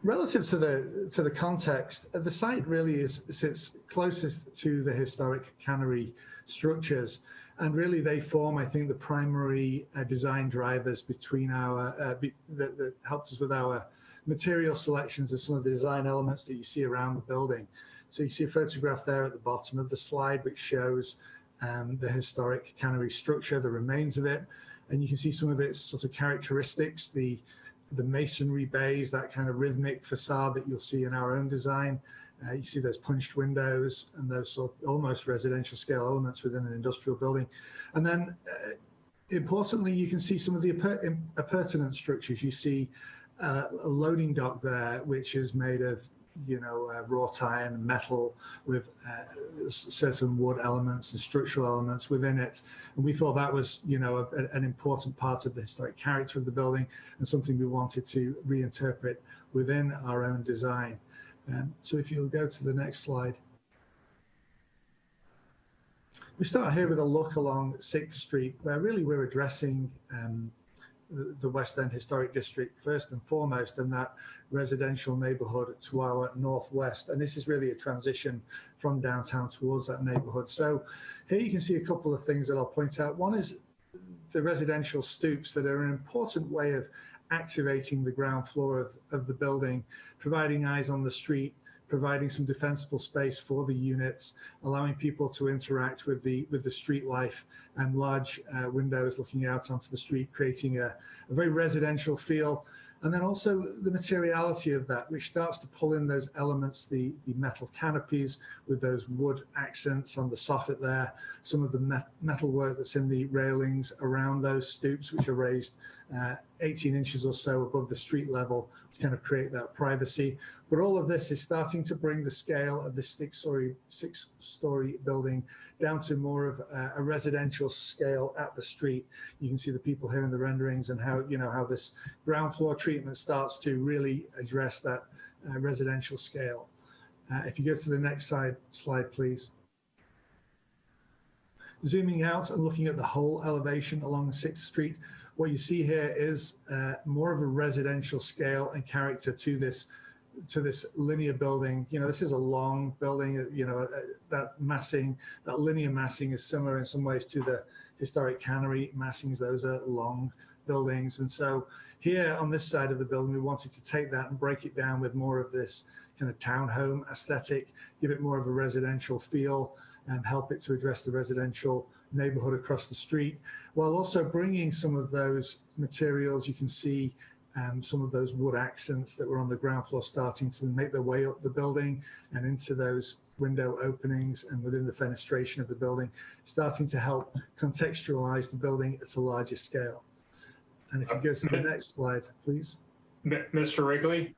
relative to the to the context, uh, the site really is sits closest to the historic cannery structures, and really they form, I think, the primary uh, design drivers between our uh, be, that, that helps us with our material selections of some of the design elements that you see around the building. So you see a photograph there at the bottom of the slide, which shows um, the historic cannery structure, the remains of it, and you can see some of its sort of characteristics, the the masonry bays, that kind of rhythmic facade that you'll see in our own design, Uh, you see those punched windows and those sort of almost residential scale elements within an industrial building. And then uh, importantly, you can see some of the appur- appurtenant structures. You see uh, a loading dock there, which is made of you know, uh, wrought iron, metal with uh, certain wood elements and structural elements within it. And we thought that was, you know, a, an important part of the historic character of the building and something we wanted to reinterpret within our own design. Um, so if you'll go to the next slide. We start here with a look along 6th Street, where really we're addressing um, the West End Historic District first and foremost, and that residential neighbourhood to our northwest. And this is really a transition from downtown towards that neighbourhood. So here you can see a couple of things that I'll point out. One is the residential stoops that are an important way of activating the ground floor of, of the building, providing eyes on the street, providing some defensible space for the units, allowing people to interact with the with the street life and large uh, windows looking out onto the street, creating a, a very residential feel. And then also the materiality of that, which starts to pull in those elements, the, the metal canopies with those wood accents on the soffit there, some of the met metal work that's in the railings around those stoops, which are raised uh, 18 inches or so above the street level to kind of create that privacy. But all of this is starting to bring the scale of this six-story six-story building down to more of a, a residential scale at the street. You can see the people here in the renderings and how you know how this ground floor treatment starts to really address that uh, residential scale. Uh, if you go to the next slide, slide please. Zooming out and looking at the whole elevation along 6th Street, what you see here is uh, more of a residential scale and character to this to this linear building. You know, this is a long building. You know, uh, that massing, that linear massing is similar in some ways to the historic cannery massings. Those are long buildings, and so here on this side of the building, we wanted to take that and break it down with more of this kind of townhome aesthetic, give it more of a residential feel, and help it to address the residential neighborhood across the street, while also bringing some of those materials you can see um, some of those wood accents that were on the ground floor starting to make their way up the building and into those window openings and within the fenestration of the building, starting to help contextualize the building at a larger scale. And if you go to the next slide, please. Mr. Wrigley,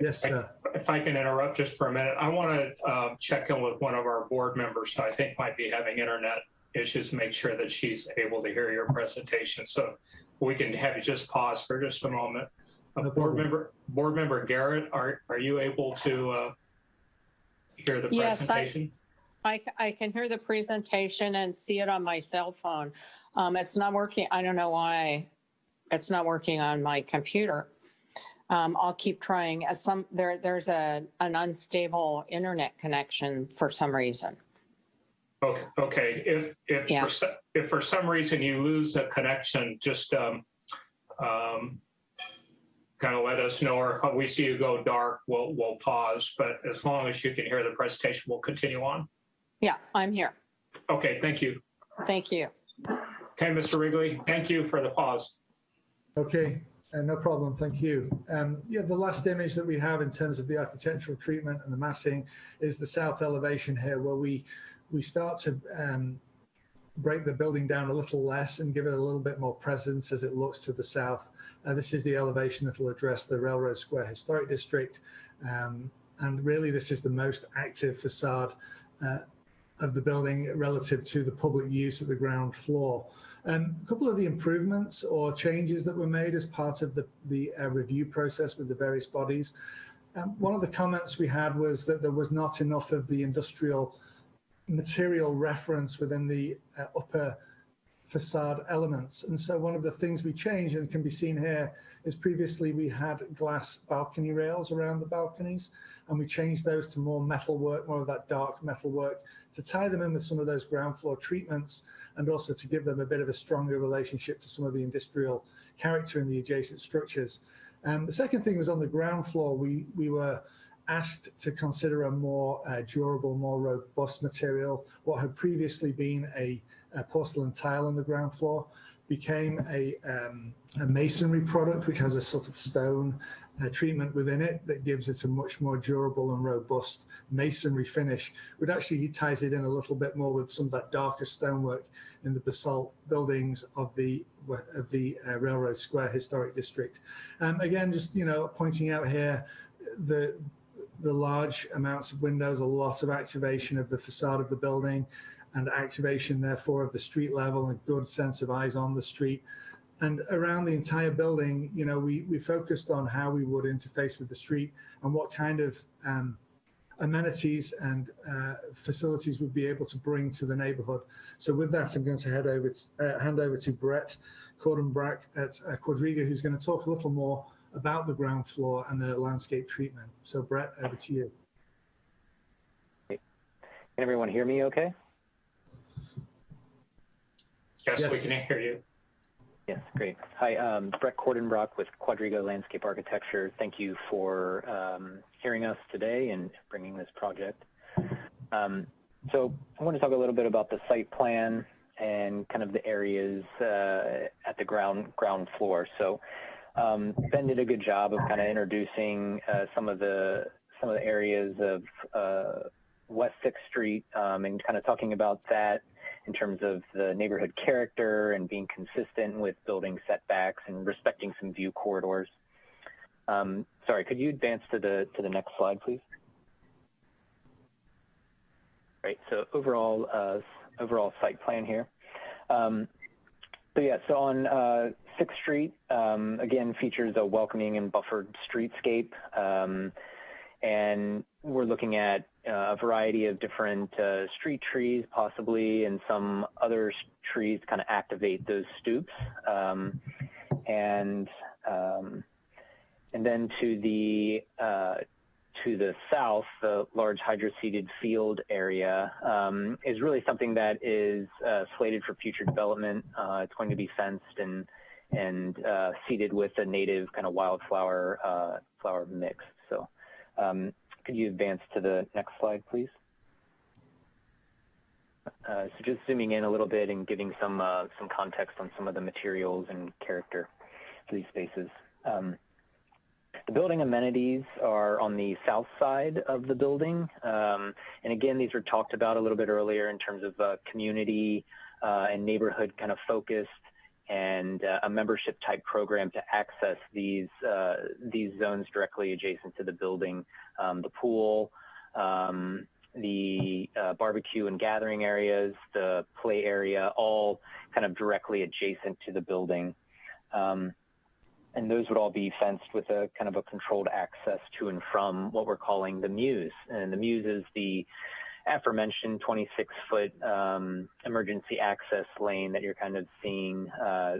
Yes, sir. if I can interrupt just for a minute, I want to uh, check in with one of our board members who I think might be having internet issues, make sure that she's able to hear your presentation. So we can have you just pause for just a moment. Uh, No Board member, board member Garrett, are, are you able to uh, hear the Yes, I- presentation? I, c- I can hear the presentation and see it on my cell phone. Um, it's not working. I don't know why it's not working on my computer. Um, I'll keep trying. As some there, there's a an unstable internet connection for some reason. Okay, okay. If, if, Yeah. for if for some reason you lose a connection, just um, um, kind of let us know, or if we see you go dark, we'll, we'll pause. But as long as you can hear the presentation, we'll continue on. Yeah, I'm here. Okay, thank you. Thank you. Okay, Mr. Wrigley, thank you for the pause. Okay, uh, no problem. Thank you. Um, yeah, the last image that we have in terms of the architectural treatment and the massing is the south elevation here, where we we start to um, break the building down a little less and give it a little bit more presence as it looks to the south. Uh, this is the elevation that will address the Railroad Square Historic District, um, and really this is the most active facade uh, of the building relative to the public use of the ground floor. Um, a couple of the improvements or changes that were made as part of the, the uh, review process with the various bodies. Um, one of the comments we had was that there was not enough of the industrial material reference within the uh, upper facade elements. And so one of the things we changed and can be seen here is previously we had glass balcony rails around the balconies and we changed those to more metal work, more of that dark metal work to tie them in with some of those ground floor treatments and also to give them a bit of a stronger relationship to some of the industrial character in the adjacent structures. Um, the second thing was on the ground floor, we, we were asked to consider a more uh, durable, more robust material, what had previously been a, a porcelain tile on the ground floor. became a, um, a masonry product, which has a sort of stone uh, treatment within it that gives it a much more durable and robust masonry finish, which actually ties it in a little bit more with some of that darker stonework in the basalt buildings of the of the uh, Railroad Square Historic District. Um, again, just you know, pointing out here the the large amounts of windows, a lot of activation of the facade of the building, and activation therefore of the street level, a good sense of eyes on the street. And around the entire building, you know, we, we focused on how we would interface with the street and what kind of um, amenities and uh, facilities we'd be able to bring to the neighborhood. So with that, I'm going to head over to, uh, hand over to Brett Cordenbrock at uh, Quadriga, who's going to talk a little more about the ground floor and the landscape treatment. So Brett, over to you. Can everyone hear me okay? Yes, we can hear you. Yes, great. Hi, um, Brett Cordenbrock with Quadriga Landscape Architecture. Thank you for um, hearing us today and bringing this project. Um, so I want to talk a little bit about the site plan and kind of the areas uh, at the ground ground floor. So um, Ben did a good job of kind of introducing uh, some of the some of the areas of uh, West Sixth Street um, and kind of talking about that in terms of the neighborhood character and being consistent with building setbacks and respecting some view corridors. Um, sorry, could you advance to the to the next slide, please? Right. So overall, uh, overall site plan here. Um, so yeah, so on uh, Sixth Street, um, again features a welcoming and buffered streetscape, um, and we're looking at uh, a variety of different uh, street trees, possibly, and some other trees kind of activate those stoops. Um, and um, and then to the uh, to the south, the large hydroseeded field area um, is really something that is uh, slated for future development. Uh, it's going to be fenced and and uh, seeded with a native kind of wildflower flower mix. So um, could you advance to the next slide, please? Uh, so just zooming in a little bit and giving some uh, some context on some of the materials and character for these spaces. Um, the building amenities are on the south side of the building. Um, and again, these were talked about a little bit earlier in terms of uh, community uh, and neighborhood kind of focused and uh, a membership type program to access these uh, these zones directly adjacent to the building. Um, the pool, um, the uh, barbecue and gathering areas, the play area, all kind of directly adjacent to the building. Um, and those would all be fenced with a kind of a controlled access to and from what we're calling the Mews. And the Mews is the aforementioned 26 foot um, emergency access lane that you're kind of seeing uh,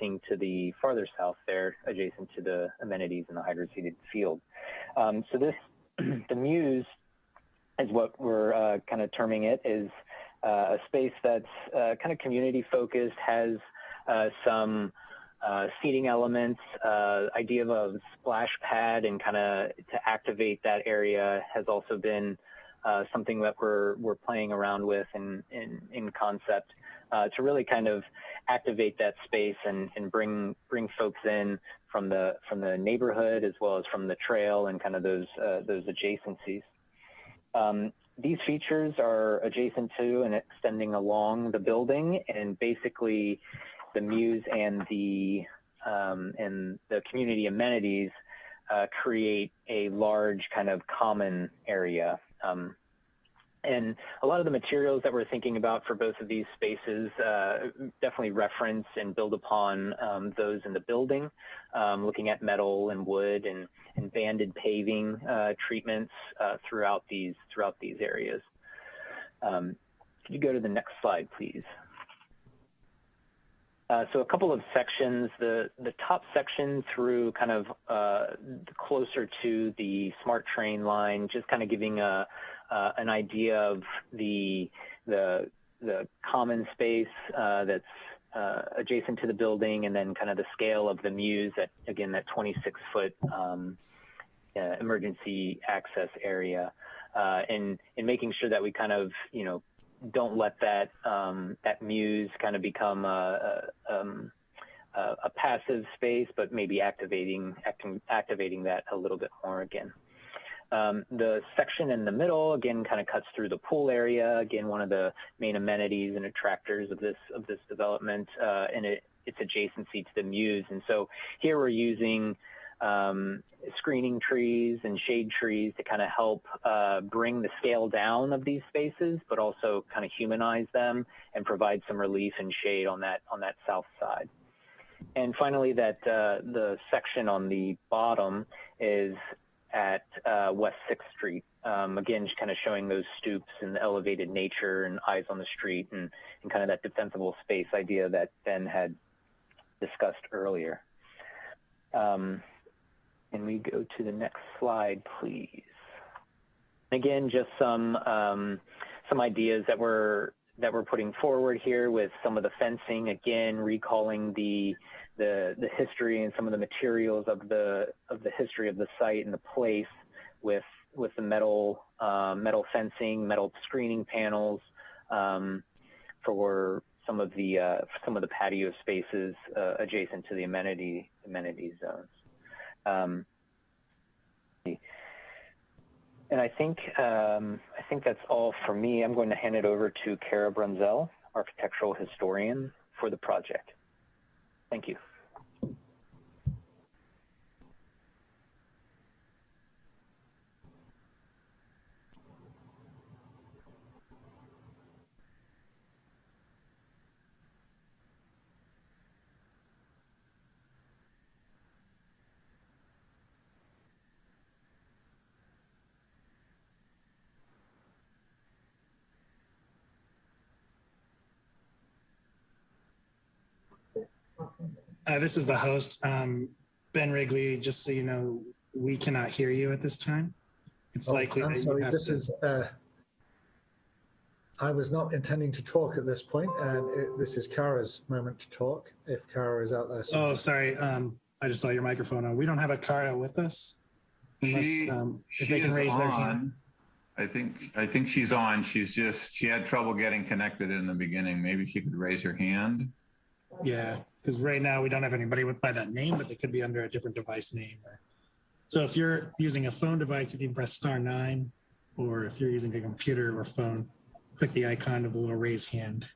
seeing to the farther south there, adjacent to the amenities in the hydroseeded field. Um, so this, the Mews, is what we're uh, kind of terming it, is uh, a space that's uh, kind of community focused, has uh, some uh, seating elements, uh, idea of a splash pad and kind of to activate that area has also been uh, something that we're we're playing around with in in, in concept uh, to really kind of activate that space and, and bring bring folks in from the from the neighborhood as well as from the trail and kind of those uh, those adjacencies. Um, these features are adjacent to and extending along the building, and basically the Mews and the um, and the community amenities uh, create a large kind of common area. Um, and a lot of the materials that we're thinking about for both of these spaces uh, definitely reference and build upon um, those in the building, um, looking at metal and wood and, and banded paving uh, treatments uh, throughout these throughout these areas. Um, could you go to the next slide, please? Uh, so a couple of sections, the, the top section through kind of uh, closer to the smart train line, just kind of giving a, uh, an idea of the, the, the common space uh, that's uh, adjacent to the building and then kind of the scale of the mews at, again, that 26 foot um, emergency access area. and, and making sure that we kind of, you know, don't let that um, that mews kind of become a, a, um, a, passive space, but maybe activating acting, activating that a little bit more again. Um, the section in the middle again kind of cuts through the pool area. Again, one of the main amenities and attractors of this of this development, uh, and it, its adjacency to the mews. And so here we're using um, screening trees and shade trees to kind of help uh, bring the scale down of these spaces, but also kind of humanize them and provide some relief and shade on that on that south side. And finally, that uh, the section on the bottom is at uh, West 6th Street. Um, again, just kind of showing those stoops and the elevated nature and eyes on the street and, and kind of that defensible space idea that Ben had discussed earlier. Um, and we go to the next slide, please. Again, just some um, some ideas that we're that we're putting forward here with some of the fencing. Again, recalling the the the history and some of the materials of the of the history of the site and the place with with the metal uh, metal fencing, metal screening panels um, for some of the uh, some of the patio spaces uh, adjacent to the amenity amenity zones. Um, and I think um, I think that's all for me. I'm going to hand it over to Kara Brunzell, architectural historian for the project. Thank you. Uh, this is the host, um, Ben Wrigley. Just so you know, we cannot hear you at this time. It's Oh, likely I'm that you sorry, have this to- is, uh, I was not intending to talk at this point. Um, it- This is Kara's moment to talk, if Kara is out there. Oh, sorry. Um, I just saw your microphone on. We don't have a Kara with us. Unless, She, um, if she they can is raise their hand. I think, I think she's on. She's just, she had trouble getting connected in the beginning. Maybe she could raise her hand. Yeah, because right now we don't have anybody with by that name, but they could be under a different device name. So if you're using a phone device, you can press star nine, or if you're using a computer or phone, click the icon of the little raise hand.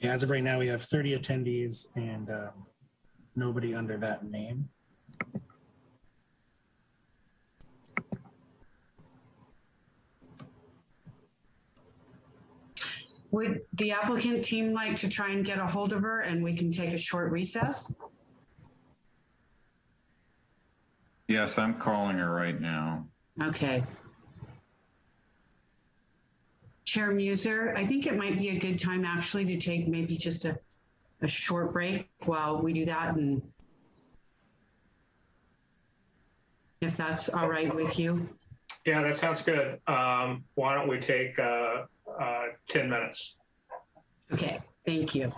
Yeah, as of right now, we have 30 attendees and um, nobody under that name. Would the applicant team like to try and get a hold of her and we can take a short recess? Yes, I'm calling her right now. Okay. Chair Muser, I think it might be a good time actually to take maybe just a, a short break while we do that and if that's all right with you. Yeah, that sounds good. Um, why don't we take, uh, uh, 10 minutes? Okay, thank you.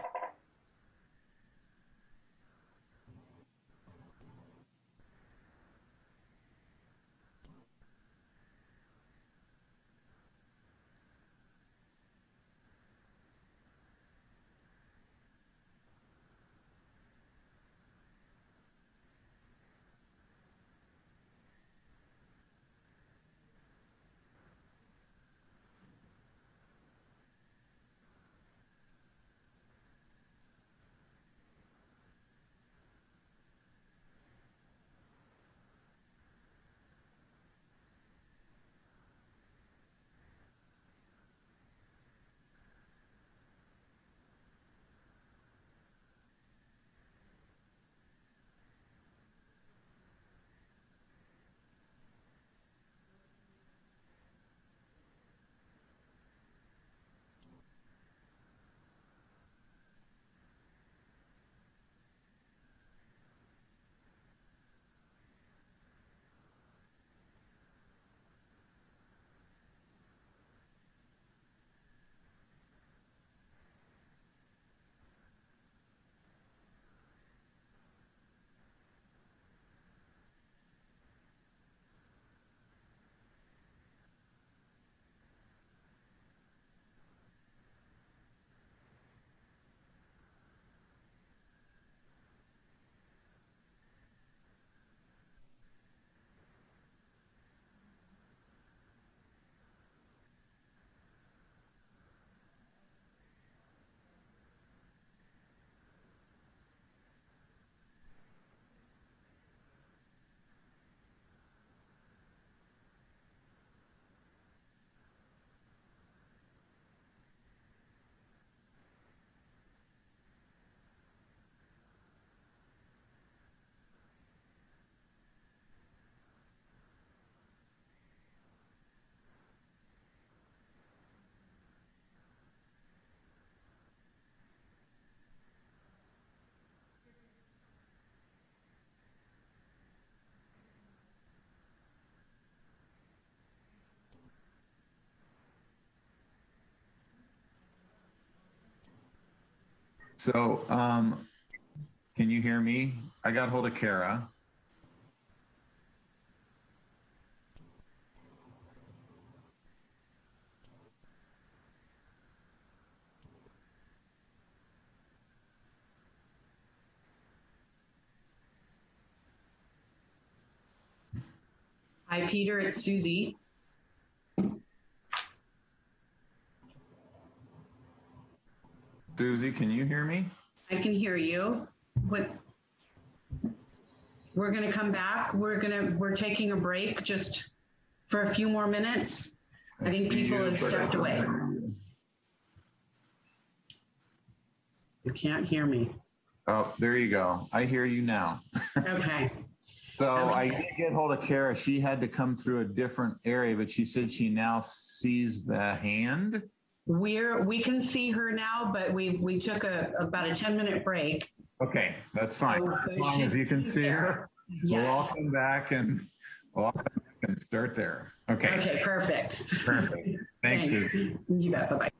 So, um, can you hear me? I got hold of Kara. Hi, Peter, it's Susie. Susie, can you hear me? I can hear you. What? We're gonna come back. We're gonna, we're taking a break just for a few more minutes. I think people have stepped away. you. You can't hear me. Oh, there you go. I hear you now. Okay. So Okay. I did get hold of Kara. She had to come through a different area, but she said she now sees the hand. We're, we can see her now, but we, we took a, about a 10 minute break. Okay, that's fine. So As long as you can see her, we'll all come back and we'll all come back and start there. Okay, Okay, perfect. perfect. Thanks, Thanks. Susie. You bet. Bye-bye.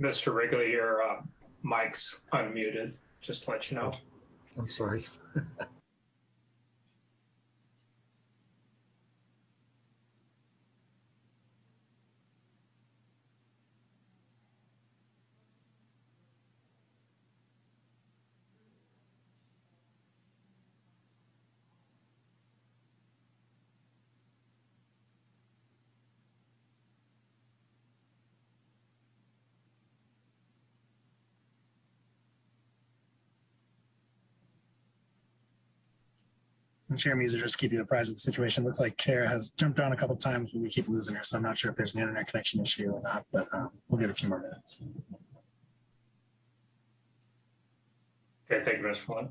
Mr. Wrigley, your uh, mic's unmuted, just to let you know. I'm sorry. And Chair Muser, just keep you apprised of the situation, looks like Kara has jumped on a couple times, but we keep losing her, so I'm not sure if there's an internet connection issue or not, but um, we'll get a few more minutes. Okay, thank you, Mr. Flynn.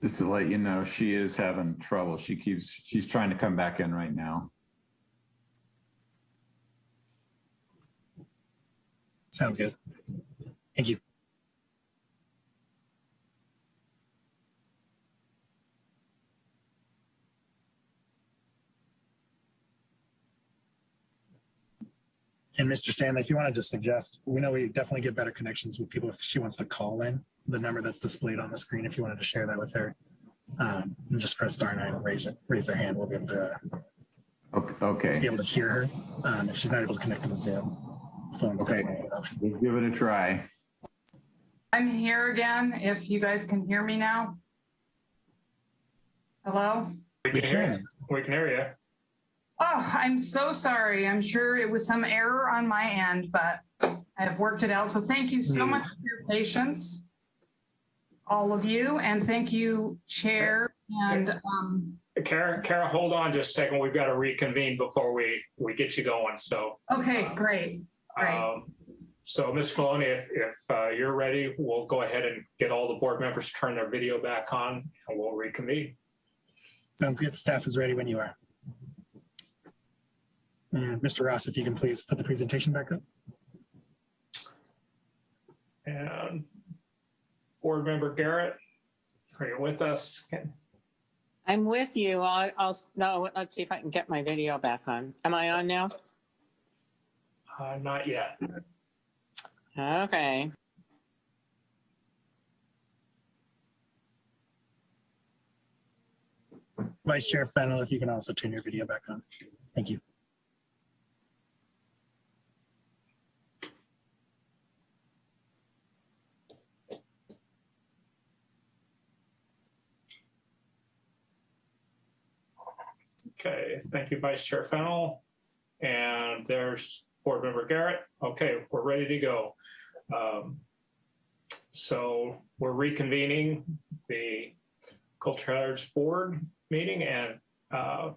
Just to let you know, she is having trouble. She keeps, she's trying to come back in right now. Sounds good. Thank you. And Mr. Stanley, if you wanted to suggest, we know we definitely get better connections with people if she wants to call in the number that's displayed on the screen. If you wanted to share that with her, um, and just press star nine and raise it, raise their hand. We'll be able to, Okay, to be able to hear her. Um, if she's not able to connect to the Zoom, phone's Okay. definitely an option. We'll give it a try. I'm here again, if you guys can hear me now. Hello? We We can hear you. can. We can hear you. Oh, I'm so sorry. I'm sure it was some error on my end, but I have worked it out. So thank you so much for your patience, all of you, and thank you, Chair, and, um, Kara, Kara, hold on just a second. We've got to reconvene before we, we get you going. So, okay, great. Great. um, so Ms. Maloney, if, if uh, you're ready, we'll go ahead and get all the board members to turn their video back on and we'll reconvene. Sounds good. Staff is ready when you are. And Mr. Ross, if you can please put the presentation back up. And board member Garrett, are you with us? I'm with you. I'll, I'll, no, let's see if I can get my video back on. Am I on now? Uh, not yet. Okay. Vice Chair Fennel, if you can also turn your video back on. Thank you. Okay, thank you, Vice Chair Fennell. And there's Board Member Garrett. Okay, we're ready to go. Um, So we're reconvening the Culture Heritage Board meeting and uh,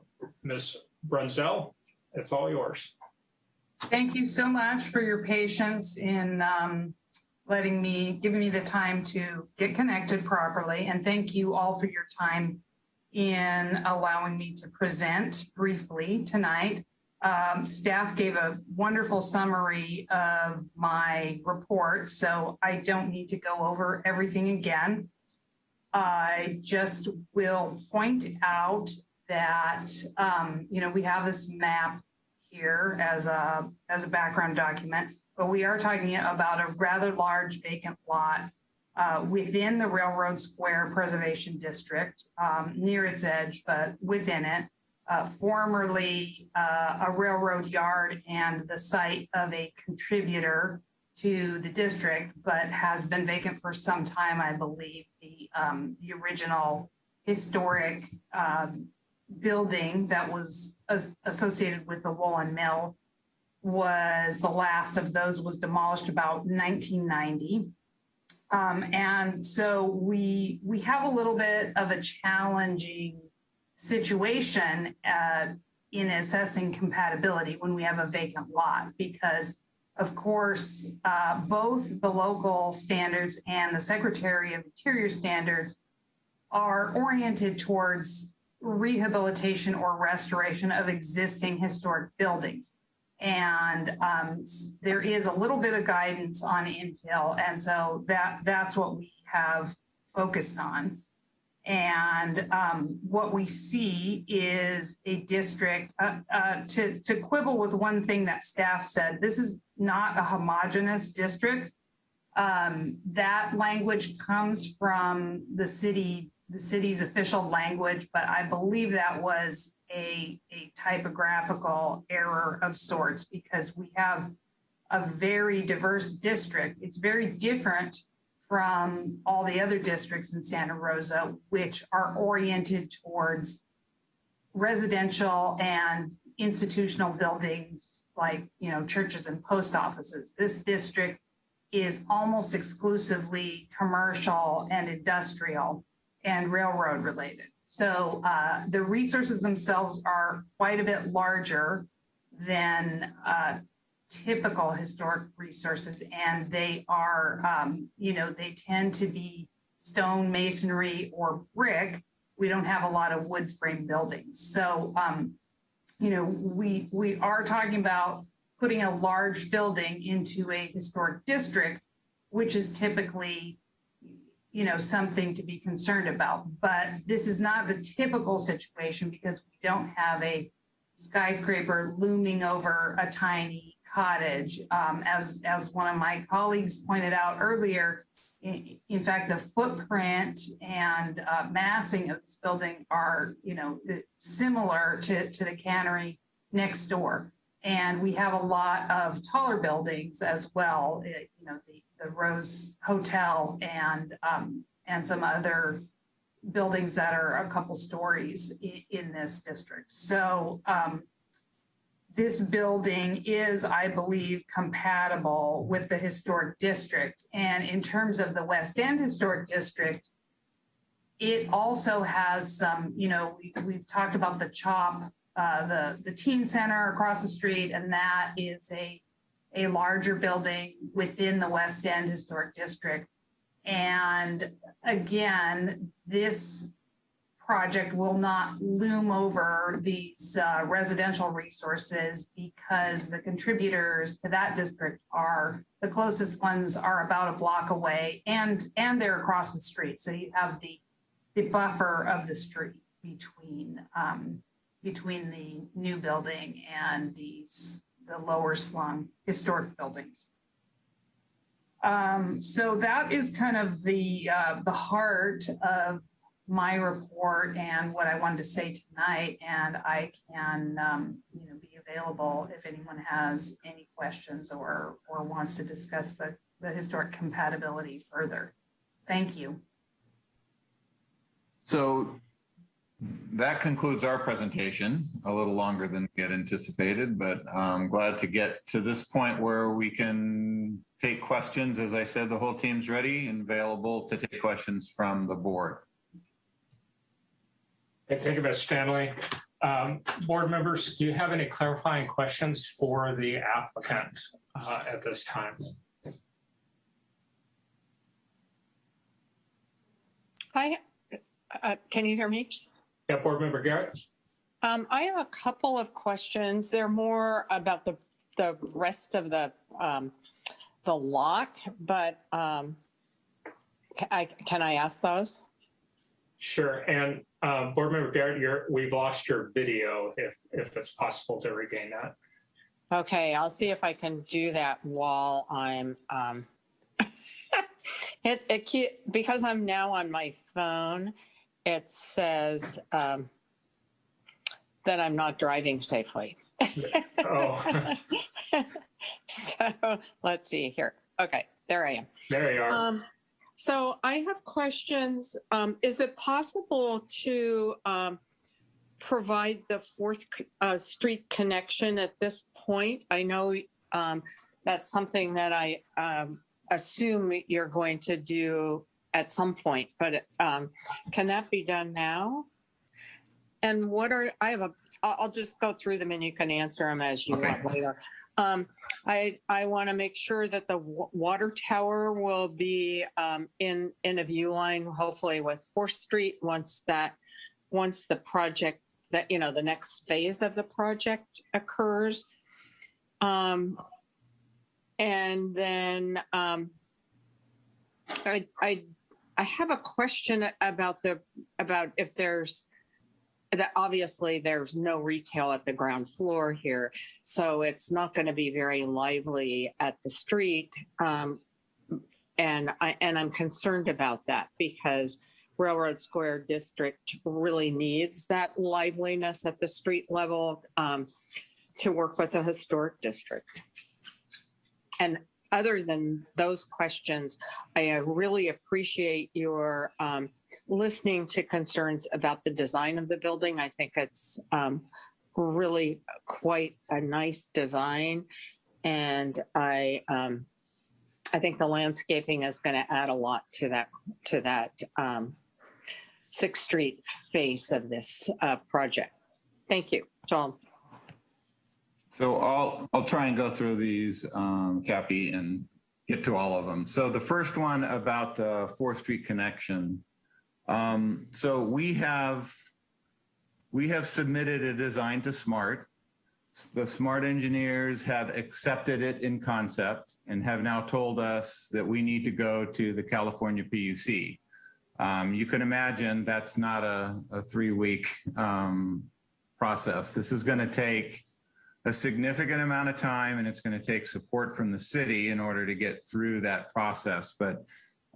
Ms. Brunzell, it's all yours. Thank you so much for your patience in um, letting me, giving me the time to get connected properly. And thank you all for your time in allowing me to present briefly tonight. Um, Staff gave a wonderful summary of my report, so I don't need to go over everything again. I just will point out that, um, you know, we have this map here as a, as a background document, but we are talking about a rather large vacant lot uh, within the Railroad Square Preservation District, um, near its edge, but within it. Uh, formerly uh, a railroad yard and the site of a contributor to the district, but has been vacant for some time, I believe. The, um, the original historic um, building that was as- associated with the Woolen Mill was the last of those was demolished about 1990. Um, and so we we have a little bit of a challenging situation uh, in assessing compatibility when we have a vacant lot because of course uh, both the local standards and the Secretary of Interior standards are oriented towards rehabilitation or restoration of existing historic buildings. And um, there is a little bit of guidance on infill. And so that that's what we have focused on. And um, what we see is a district, uh, uh, to, to quibble with one thing that staff said, this is not a homogenous district. Um, that language comes from the city, the city's official language, but I believe that was a, a typographical error of sorts because we have a very diverse district. It's very different from all the other districts in Santa Rosa, which are oriented towards residential and institutional buildings like, you know, churches and post offices. This district is almost exclusively commercial and industrial and railroad related. So uh, the resources themselves are quite a bit larger than uh, typical historic resources, and they are, um, you know, they tend to be stone masonry or brick, we don't have a lot of wood frame buildings. So, um, you know, we, we are talking about putting a large building into a historic district, which is typically, you know, something to be concerned about. But this is not the typical situation because we don't have a skyscraper looming over a tiny cottage. Um, as, as one of my colleagues pointed out earlier, in, in fact, the footprint and uh, massing of this building are, you know, similar to, to the cannery next door. And we have a lot of taller buildings as well, eh, you know, the, the Rose Hotel and, um, and some other buildings that are a couple stories in, in this district. So, um, this building is, I believe, compatible with the historic district. And in terms of the West End Historic District, it also has some, you know, we, we've talked about the CHOP, uh, the, the teen center across the street, and that is a, a larger building within the West End Historic District. And again, this project will not loom over these uh, residential resources because the contributors to that district are, the closest ones are about a block away and, and they're across the street. So you have the, the buffer of the street between, um, between the new building and these, the lower slum historic buildings. Um, so that is kind of the, uh, the heart of my report and what I wanted to say tonight. And I can, um, you know, be available if anyone has any questions or, or wants to discuss the, the historic compatibility further. Thank you. So that concludes our presentation, a little longer than we had anticipated, but I'm glad to get to this point where we can take questions. As I said, the whole team's ready and available to take questions from the board. Okay, Thank you, Ms. Stanley. Um, Board members, do you have any clarifying questions for the applicant uh, at this time? Hi, uh, can you hear me? Yeah, Board Member Garrett? Um, I have a couple of questions. They're more about the, the rest of the, um, the lot, but, um, ca- I, can I ask those? Sure, and um, Board Member Garrett, you're, we've lost your video if, if it's possible to regain that. Okay, I'll see if I can do that while I'm, um, it, it, because I'm now on my phone, it says, um, that I'm not driving safely. Oh, So let's see here. Okay, there I am. there you are. Um, so I have questions. Um, is it possible to, um, provide the Fourth, uh, Street connection at this point? I know, um, that's something that I, um, assume you're going to do at some point, but, um, can that be done now? And what are, I have a, I'll, just go through them and you can answer them as you Okay. want later. Um, I, I want to make sure that the wa- water tower will be um, in, in a view line, hopefully with Fourth Street, once that, once the project, that, you know, the next phase of the project occurs. Um, And then um, I, I, I have a question about the, about if there's, that obviously there's no retail at the ground floor here. So it's not going to be very lively at the street. Um, and I, and I'm concerned about that because Railroad Square District really needs that liveliness at the street level um, to work with the historic district. And other than those questions, I uh, really appreciate your um, listening to concerns about the design of the building. I think it's um, really quite a nice design. And I, um, I think the landscaping is going to add a lot to that, to that um, Sixth Street face of this uh, project. Thank you. Tom. So I'll, I'll try and go through these, um, Cappy, and get to all of them. So the first one about the Fourth Street connection. Um, so we have we have submitted a design to SMART. The SMART engineers have accepted it in concept and have now told us that we need to go to the California PUC. Um, you can imagine that's not a, a three-week um, process. This is going to take a significant amount of time and it's going to take support from the city in order to get through that process. But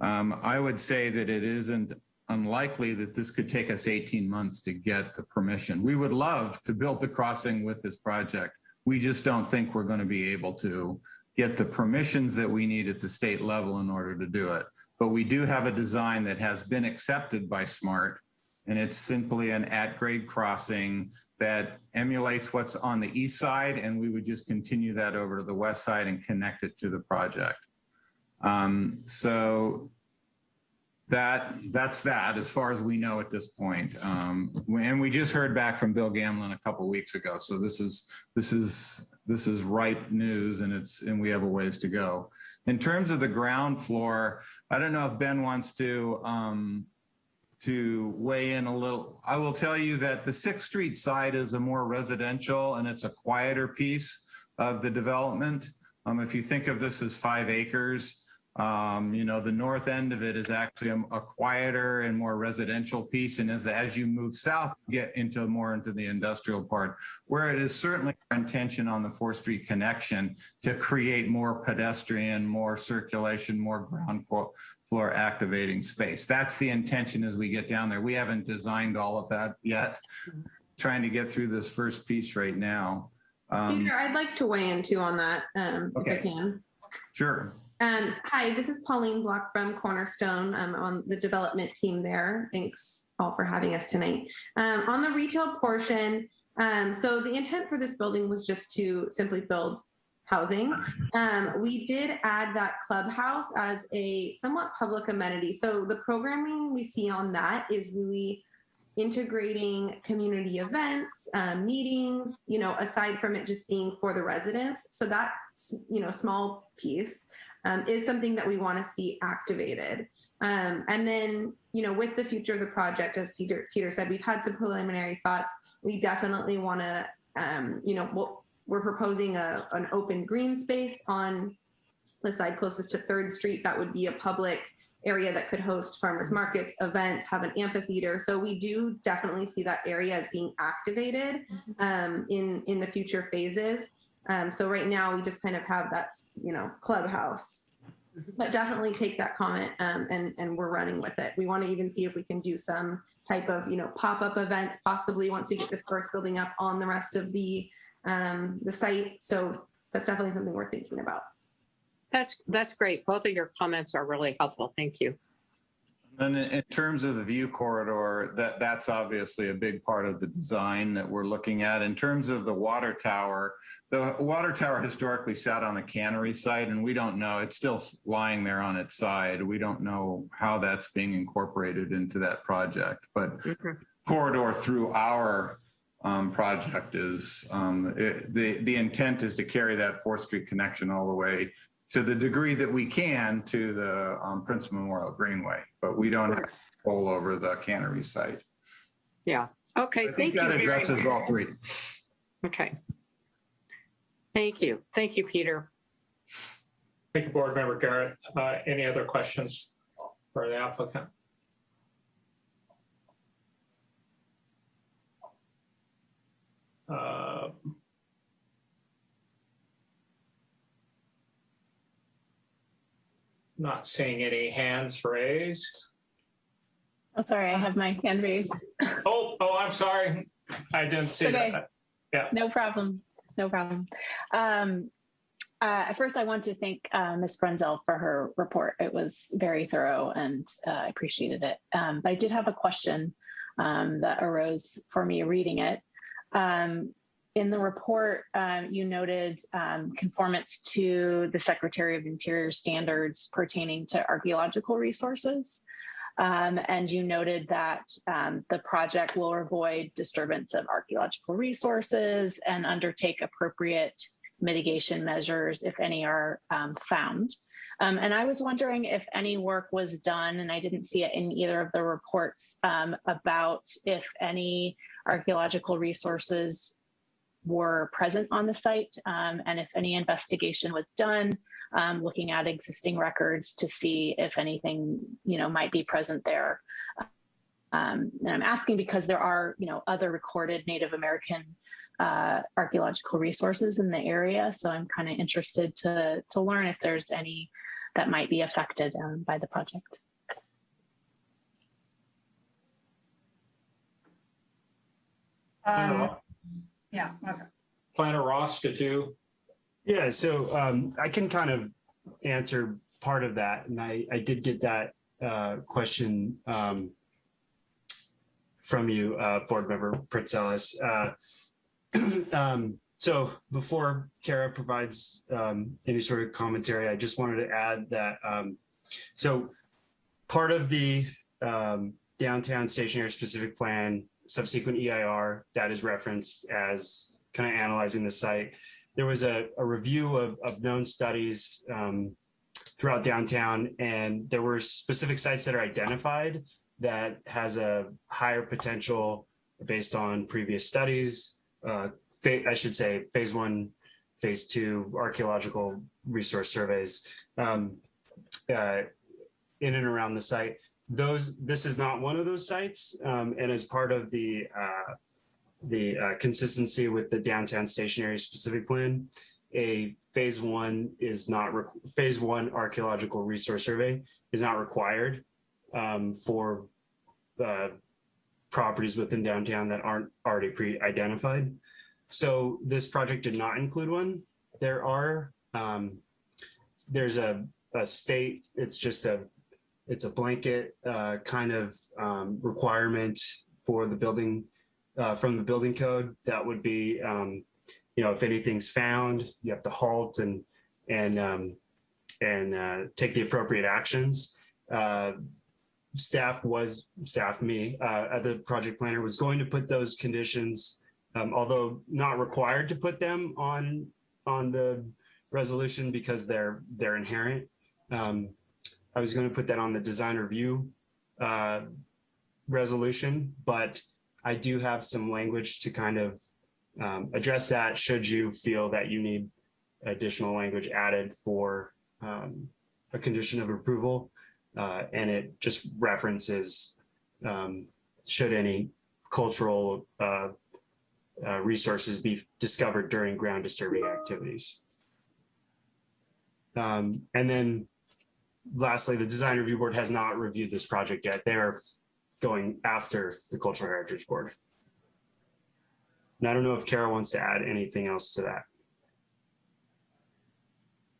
um, I would say that it isn't unlikely that this could take us 18 months to get the permission. We would love to build the crossing with this project. We just don't think we're going to be able to get the permissions that we need at the state level in order to do it. But we do have a design that has been accepted by SMART and it's simply an at-grade crossing that emulates what's on the east side and we would just continue that over to the west side and connect it to the project. Um, so that that's that as far as we know at this point. Um, and we just heard back from Bill Gamlen a couple weeks ago. So this is this is this is ripe news and it's and we have a ways to go. In terms of the ground floor, I don't know if Ben wants to um, to weigh in a little. I will tell you that the Sixth Street side is a more residential and it's a quieter piece of the development. Um, if you think of this as five acres, um, you know, the north end of it is actually a, a, quieter and more residential piece. And as, as you move south, you get into more into the industrial part, where it is certainly our intention on the 4th Street connection to create more pedestrian, more circulation, more ground floor activating space. That's the intention as we get down there. We haven't designed all of that yet. Trying to get through this first piece right now. Um, Peter, I'd like to weigh in too on that, um, okay. if I can. Sure. Um, hi, this is Pauline Block from Cornerstone. I'm on the development team there. Thanks all for having us tonight. Um, on the retail portion, um, so the intent for this building was just to simply build housing. Um, we did add that clubhouse as a somewhat public amenity. So the programming we see on that is really integrating community events, um, meetings, you know, aside from it just being for the residents. So that, you know, small piece um, is something that we want to see activated. Um, and then, you know, with the future of the project, as Peter Peter said, we've had some preliminary thoughts. We definitely want to, um, you know, we'll, we're proposing a, an open green space on the side closest to Third Street. That would be a public area that could host farmers markets, events, have an amphitheater. So we do definitely see that area as being activated um, in in the future phases. Um, so right now we just kind of have that, you know, clubhouse, but definitely take that comment um, and, and we're running with it. We want to even see if we can do some type of, you know, pop-up events, possibly once we get this first building up on the rest of the, um, the site. So that's definitely something we're thinking about. That's, that's great. Both of your comments are really helpful. Thank you. And in terms of the view corridor, that that's obviously a big part of the design that we're looking at. In terms of the water tower, the water tower historically sat on the cannery site, and we don't know. It's still lying there on its side. We don't know how that's being incorporated into that project. But okay. corridor through our um, project is um, it, the the intent is to carry that Fourth Street connection all the way to the degree that we can to the um, Prince Memorial Greenway, but we don't have control over the cannery site. Yeah. Okay. I think that addresses all three. Okay. Thank you. Thank you, Peter. Thank you, Board Member Garrett. Uh, any other questions for the applicant? Uh, Not seeing any hands raised. Oh, sorry, I have my hand raised. Oh, oh, I'm sorry. I didn't see Okay. that. Yeah. No problem. No problem. Um, uh, first, I want to thank uh, Ms. Brunzell for her report. It was very thorough and uh, I appreciated it. Um, but I did have a question um, that arose for me reading it. Um, in the report, um, you noted um, conformance to the Secretary of Interior standards pertaining to archaeological resources. Um, and you noted that um, the project will avoid disturbance of archaeological resources and undertake appropriate mitigation measures if any are um, found. Um, and I was wondering if any work was done, and I didn't see it in either of the reports, about if any archaeological resources were present on the site um, and if any investigation was done, um, looking at existing records to see if anything, you know, might be present there. Um, and I'm asking because there are, you know, other recorded Native American uh, archaeological resources in the area. So I'm kind of interested to, to learn if there's any that might be affected um, by the project. Um, yeah, okay. Planner Ross, did you? Yeah, so um, I can kind of answer part of that, and I, I did get that uh, question um, from you, uh, Board Member Pritzelis. Uh, um, so before Kara provides um, any sort of commentary, I just wanted to add that um, so part of the um, downtown station area specific plan subsequent EIR that is referenced as kind of analyzing the site. There was a, a review of, of known studies um, throughout downtown, and there were specific sites that are identified that has a higher potential based on previous studies. Uh, I should say phase one, phase two archaeological resource surveys um, uh, in and around the site those this is not one of those sites um, and as part of the uh, the uh, consistency with the downtown station area specific plan a phase one is not phase one archaeological resource survey is not required um, for uh, properties within downtown that aren't already pre-identified. So this project did not include one. There are um, there's a, a state it's just a it's a blanket uh, kind of um, requirement for the building uh, from the building code. That would be, um, you know, if anything's found, you have to halt and and um, and uh, take the appropriate actions. Uh, staff was staff me uh, the project planner was going to put those conditions, um, although not required to put them on on the resolution because they're they're inherent. I was going to put that on the design review uh, resolution, but I do have some language to kind of um, address that should you feel that you need additional language added for um, a condition of approval. Uh, and it just references um, should any cultural uh, uh, resources be discovered during ground disturbing activities. Um, and then lastly, the design review board has not reviewed this project yet. They're going after the cultural heritage board. And I don't know if Kara wants to add anything else to that.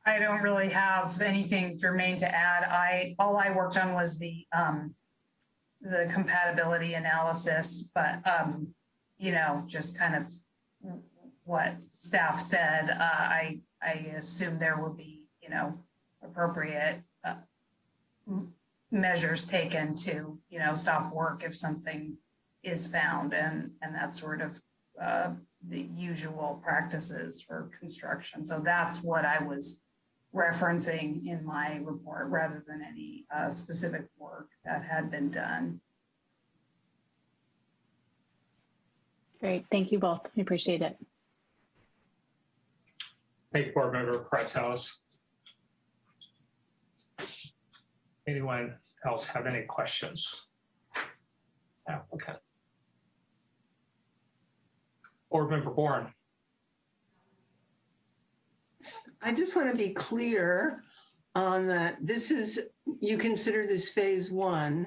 I don't really have anything germane to add. I all I worked on was the um, the compatibility analysis, but um, you know, just kind of what staff said. Uh, I I assume there will be you know appropriate measures taken to, you know, stop work if something is found and, and that sort of uh, the usual practices for construction. So that's what I was referencing in my report rather than any uh, specific work that had been done. Great. Thank you both. I appreciate it. Thank you, Board Member Price House. Anyone else have any questions? Applicant. Board Member Bourne. I just want to be clear on that. This is, you consider this phase one.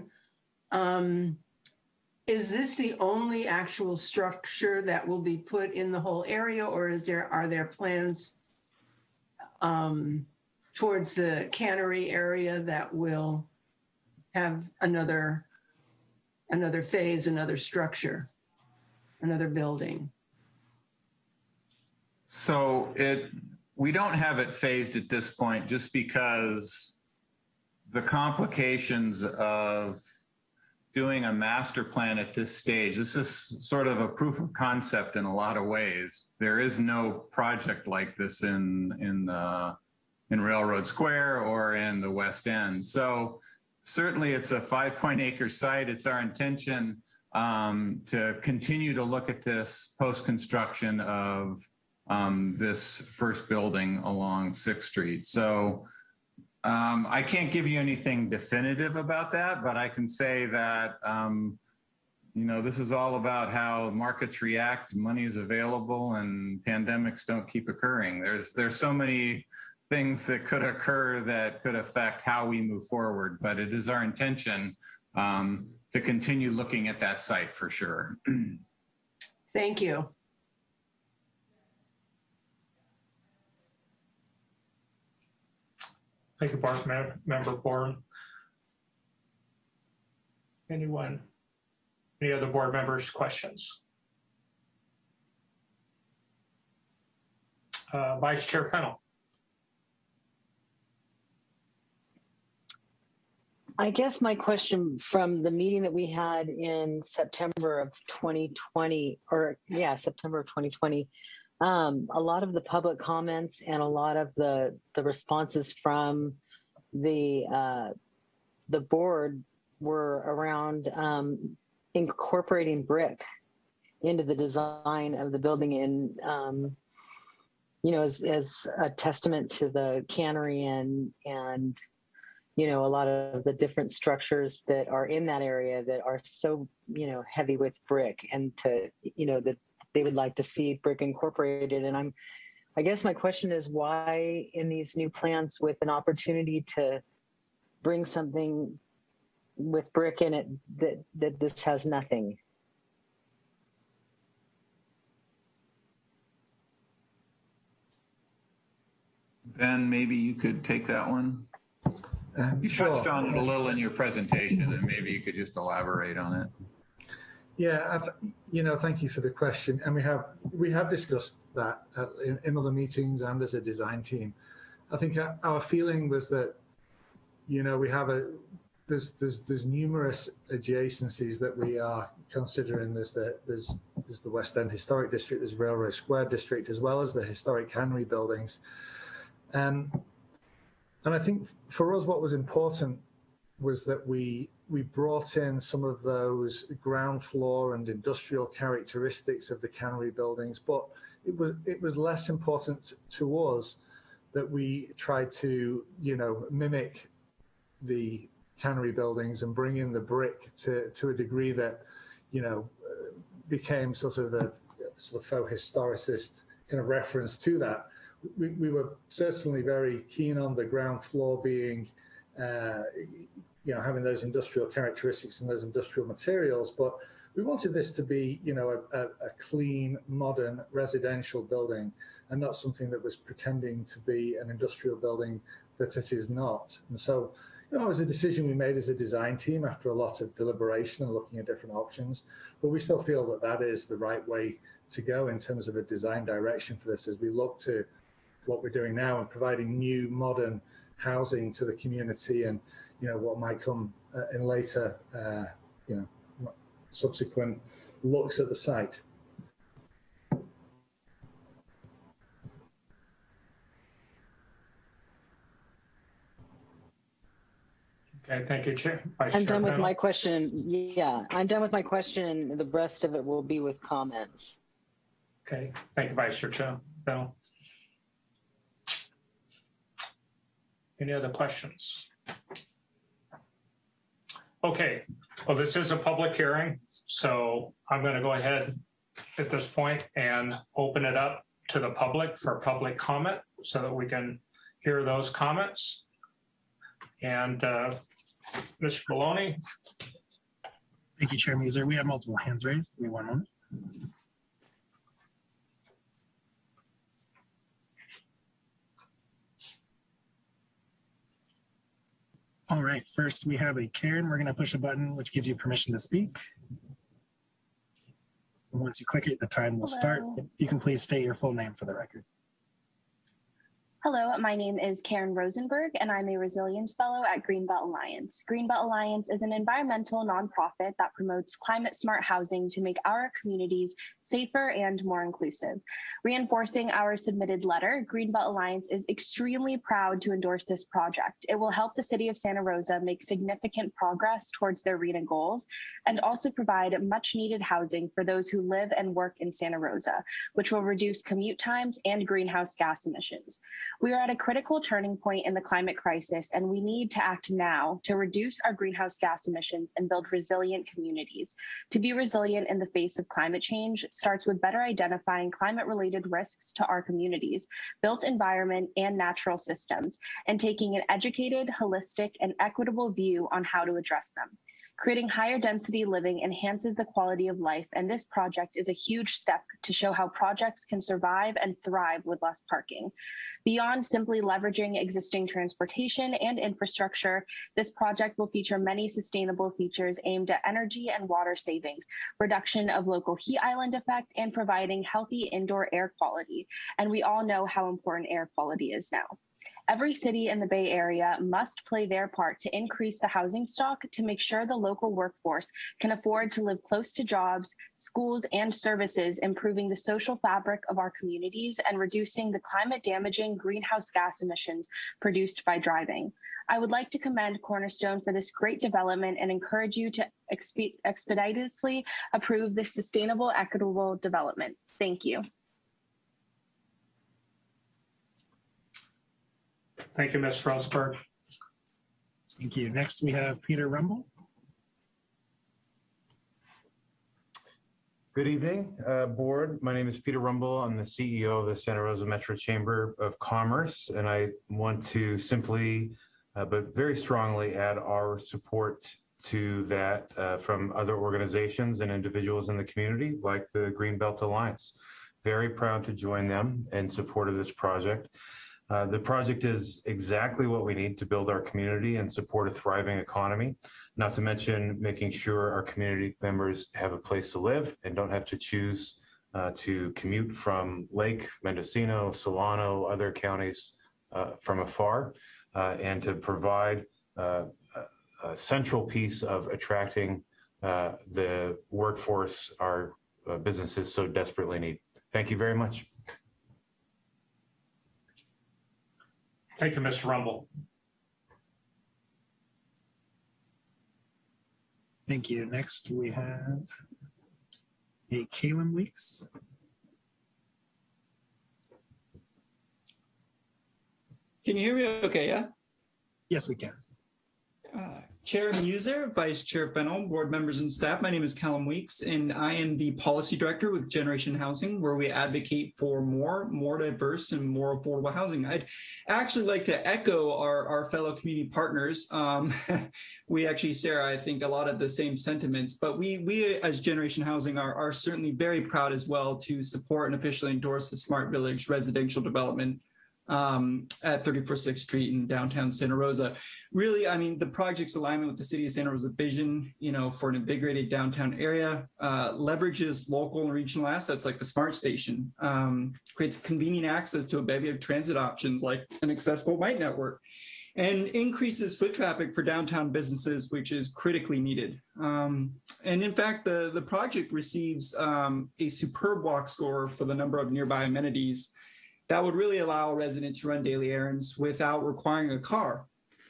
Um, is this the only actual structure that will be put in the whole area or is there, are there plans um, towards the cannery area that will have another another phase, another structure, another building. So it we don't have it phased at this point just because the complications of doing a master plan at this stage. This is sort of a proof of concept in a lot of ways. There is no project like this in in the in Railroad Square or in the West End. So certainly it's a five point acre site. It's our intention um, to continue to look at this post-construction of um, this first building along Sixth Street. So um, I can't give you anything definitive about that, but I can say that, um, you know, this is all about how markets react, money is available and pandemics don't keep occurring. There's, there's so many things that could occur that could affect how we move forward, but it is our intention um, to continue looking at that site for sure. Thank you. Thank you, Board Mem- Member Bourne. Anyone? Any other board members' questions? Uh, Vice Chair Fennel. I guess my question from the meeting that we had in September of 2020, or yeah, September of 2020, um, a lot of the public comments and a lot of the the responses from the uh, the board were around um, incorporating brick into the design of the building in um, you know as, as a testament to the cannery and and you know a lot of the different structures that are in that area that are so you know heavy with brick and to you know that they would like to see brick incorporated and i'm i guess my question is why in these new plans with an opportunity to bring something with brick in it that that this has nothing Ben, maybe you could take that one. Um, You sure. touched on it a little in your presentation and maybe you could just elaborate on it. Yeah, you know, thank you for the question. And we have we have discussed that uh, in, in other meetings and as a design team. I think our, our feeling was that, you know, we have a there's there's there's numerous adjacencies that we are considering. There's the there's there's the West End Historic District, there's Railroad Square District, as well as the historic Henry buildings. Um, and I think for us, what was important was that we we brought in some of those ground floor and industrial characteristics of the cannery buildings, but it was it was less important to us that we tried to you know mimic the cannery buildings and bring in the brick to to a degree that you know became sort of a sort of faux historicist kind of reference to that. We, we were certainly very keen on the ground floor being uh, you know, having those industrial characteristics and those industrial materials, but we wanted this to be, you know, a, a, a, clean, modern residential building and not something that was pretending to be an industrial building that it is not. And so, you know, it was a decision we made as a design team after a lot of deliberation and looking at different options, but we still feel that that is the right way to go in terms of a design direction for this as we look to what we're doing now and providing new, modern housing to the community and you know what might come uh, in later uh, you know subsequent looks at the site Okay, thank you, Chair. Vice i'm Chair done with Fennell. my question yeah i'm done with my question the rest of it will be with comments Okay, thank you, Vice Chair Ch- Any other questions? Okay, well, this is a public hearing, so I'm going to go ahead at this point and open it up to the public for public comment so that we can hear those comments. And uh, Mr. Maloney, Thank you, Chair Muser. We have multiple hands raised. Give me one moment. All right, first we have a Karen. We're going to push a button which gives you permission to speak. Once you click it, the time will start. You can please state your full name for the record. Hello, my name is Karen Rosenberg, and I'm a Resilience Fellow at Greenbelt Alliance. Greenbelt Alliance is an environmental nonprofit that promotes climate smart housing to make our communities safer and more inclusive. Reinforcing our submitted letter, Greenbelt Alliance is extremely proud to endorse this project. It will help the city of Santa Rosa make significant progress towards their RHNA goals and also provide much needed housing for those who live and work in Santa Rosa, which will reduce commute times and greenhouse gas emissions. We are at a critical turning point in the climate crisis, and we need to act now to reduce our greenhouse gas emissions and build resilient communities. To be resilient in the face of climate change starts with better identifying climate related risks to our communities, built environment, and natural systems, and taking an educated, holistic, and equitable view on how to address them. Creating higher density living enhances the quality of life, and this project is a huge step to show how projects can survive and thrive with less parking. Beyond simply leveraging existing transportation and infrastructure, this project will feature many sustainable features aimed at energy and water savings, reduction of local heat island effect, and providing healthy indoor air quality. And we all know how important air quality is now. Every city in the Bay Area must play their part to increase the housing stock to make sure the local workforce can afford to live close to jobs, schools, and services, improving the social fabric of our communities and reducing the climate damaging greenhouse gas emissions produced by driving. I would like to commend Cornerstone for this great development and encourage you to expe- expeditiously approve this sustainable, equitable development. Thank you. Thank you, Ms. Frostberg. Thank you. Next, we have Peter Rumble. Good evening, uh, board. My name is Peter Rumble. I'm the CEO of the Santa Rosa Metro Chamber of Commerce, and I want to simply, uh, but very strongly add our support to that uh, from other organizations and individuals in the community, like the Greenbelt Alliance. Very proud to join them in support of this project. Uh, the project is exactly what we need to build our community and support a thriving economy, not to mention making sure our community members have a place to live and don't have to choose uh, to commute from Lake, Mendocino, Solano, other counties uh, from afar, uh, and to provide uh, a, central piece of attracting the workforce our businesses so desperately need. Thank you very much. Thank you, Mr. Rumble. Thank you. Next, we have a Kalen Weeks. Can you hear me okay, yeah? Yes, we can. Uh, Chair Muser, Vice Chair Fennell, board members and staff. My name is Callum Weeks, and I am the policy director with Generation Housing, where we advocate for more, more diverse and more affordable housing. I'd actually like to echo our, our fellow community partners. Um, we actually share, I think, a lot of the same sentiments, but we, we as Generation Housing are, are certainly very proud as well to support and officially endorse the Smart Village residential development um, at 34th Street in downtown Santa Rosa. Really, I mean, the project's alignment with the city of Santa Rosa vision, you know, for an invigorated downtown area, uh, leverages local and regional assets like the Smart Station, um, creates convenient access to a bevy of transit options like an accessible bike network, and increases foot traffic for downtown businesses, which is critically needed. Um, and in fact, the, the project receives um, a superb walk score for the number of nearby amenities that would really allow a resident to run daily errands without requiring a car.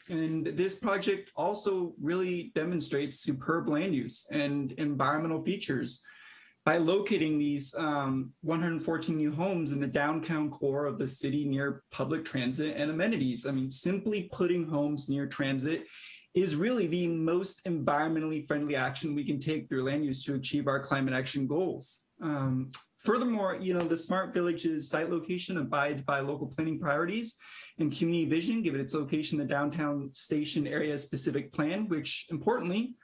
And this project also really demonstrates superb land use and environmental features by locating these um, 114 new homes in the downtown core of the city near public transit and amenities. I mean, simply putting homes near transit is really the most environmentally friendly action we can take through land use to achieve our climate action goals. Um, furthermore, you know, the Smart Village's site location abides by local planning priorities and community vision, given its location the downtown station area specific plan, which importantly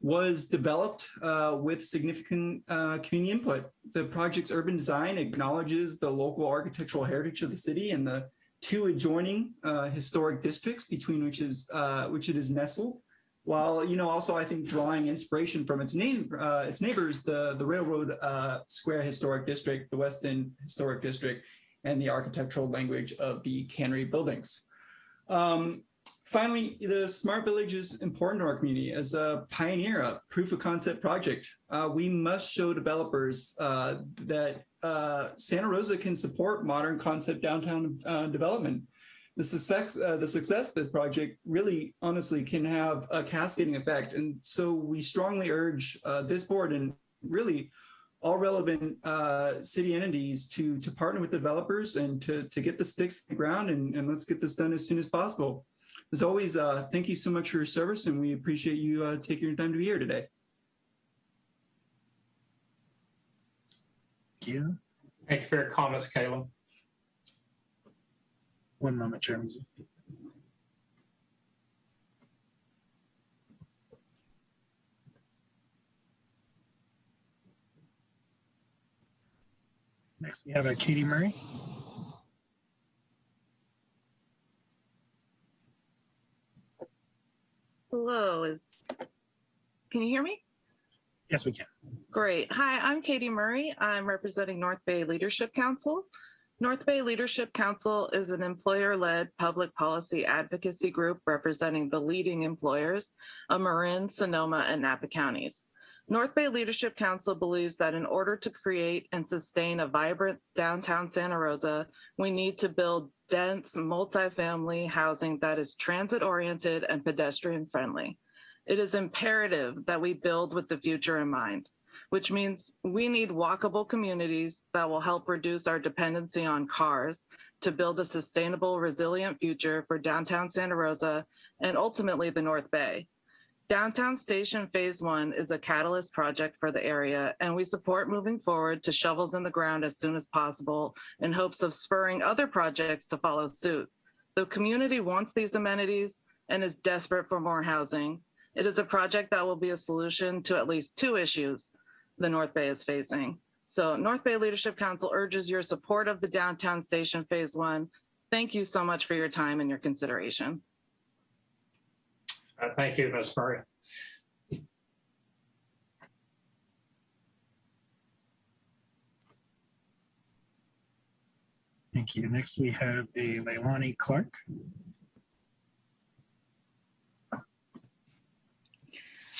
was developed uh, with significant uh, community input. The project's urban design acknowledges the local architectural heritage of the city and the two adjoining uh, historic districts between which is uh, which it is nestled while you know also I think drawing inspiration from its name uh, its neighbors the the Railroad uh, Square Historic District the West End Historic District and the architectural language of the cannery buildings. Um, finally, the smart village is important to our community as a pioneer, a proof of concept project. Uh, we must show developers uh, that uh, Santa Rosa can support modern concept downtown uh, development. The success, uh, the success of this project really honestly can have a cascading effect. And so we strongly urge uh, this board and really all relevant uh, city entities to, to partner with developers and to, to get the sticks to the ground and, and let's get this done as soon as possible. As always, uh, thank you so much for your service and we appreciate you uh, taking your time to be here today. Thank you. Thank you for your comments, Caleb. One moment, Chair Muser. Next, we have uh, Katie Murray. Hello, is, can you hear me? Yes, we can. Great. Hi, I'm Katie Murray. I'm representing North Bay Leadership Council. North Bay Leadership Council is an employer-led public policy advocacy group representing the leading employers of Marin, Sonoma, and Napa counties. North Bay Leadership Council believes that in order to create and sustain a vibrant downtown Santa Rosa, we need to build dense multifamily housing that is transit-oriented and pedestrian-friendly. It is imperative that we build with the future in mind, which means we need walkable communities that will help reduce our dependency on cars to build a sustainable, resilient future for downtown Santa Rosa and ultimately the North Bay. Downtown Station Phase One is a catalyst project for the area, and we support moving forward to shovels in the ground as soon as possible in hopes of spurring other projects to follow suit. The community wants these amenities and is desperate for more housing. It is a project that will be a solution to at least two issues the North Bay is facing. So North Bay Leadership Council urges your support of the downtown station phase one. Thank you so much for your time and your consideration. Uh, Thank you, Ms. Murray. Thank you. Next, we have a Leilani Clark.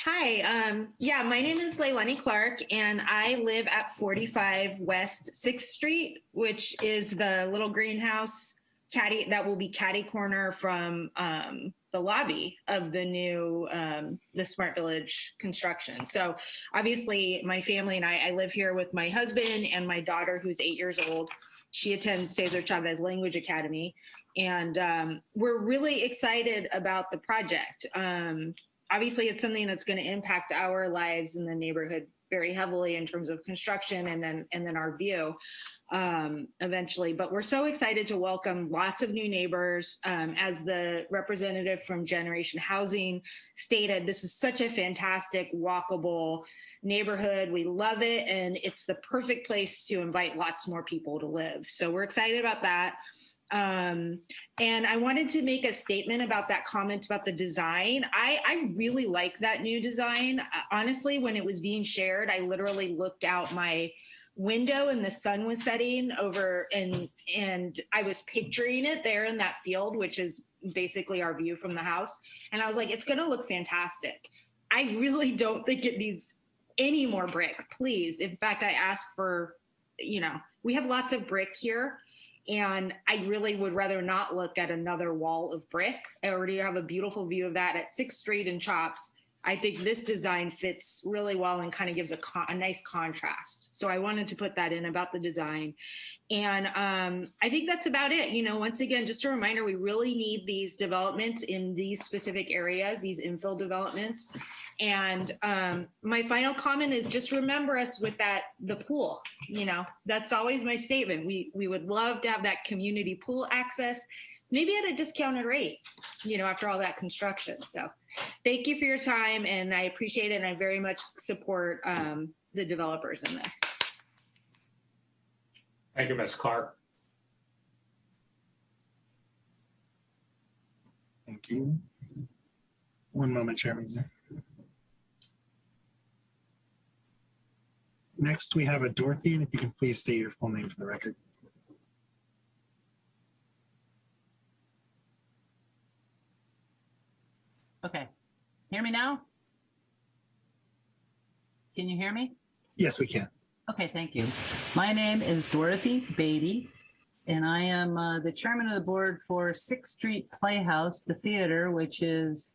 Hi, um, yeah, my name is Leilani Clark and I live at 45 West 6th Street, which is the little greenhouse caddy that will be caddy corner from um, the lobby of the new um, the Smart Village construction. So obviously my family and I, I live here with my husband and my daughter who's eight years old. She attends Cesar Chavez Language Academy and um, we're really excited about the project. Um, obviously it's something that's going to impact our lives in the neighborhood very heavily in terms of construction and then and then our view um, eventually. But we're so excited to welcome lots of new neighbors. Um, as the representative from Generation Housing stated, this is such a fantastic walkable neighborhood. We love it, and it's the perfect place to invite lots more people to live. So we're excited about that. Um, and I wanted to make a statement about that comment about the design. I, I really like that new design. Uh, honestly, when it was being shared, I literally looked out my window and the sun was setting over and and I was picturing it there in that field, which is basically our view from the house. And I was like, it's gonna look fantastic. I really don't think it needs any more brick, please. In fact, I asked for, you know, we have lots of brick here. And I really would rather not look at another wall of brick. I already have a beautiful view of that at Sixth Street and Chops. I think this design fits really well and kind of gives a, a nice contrast. So I wanted to put that in about the design. And um, I think that's about it. You know, once again, just a reminder, we really need these developments in these specific areas, these infill developments. And um, my final comment is just remember us with that, the pool, you know, that's always my statement. We, we would love to have that community pool access, maybe at a discounted rate, you know, after all that construction. So thank you for your time and I appreciate it. And I very much support um, the developers in this. Thank you, Ms. Clark. Thank you. One moment, Chairman. Next, we have a Dorothy, and if you can please state your full name for the record. Okay, hear me now? Can you hear me? Yes, we can. Okay, thank you. My name is Dorothy Beatty, and I am uh, the chairman of the board for Sixth Street Playhouse, the theater, which is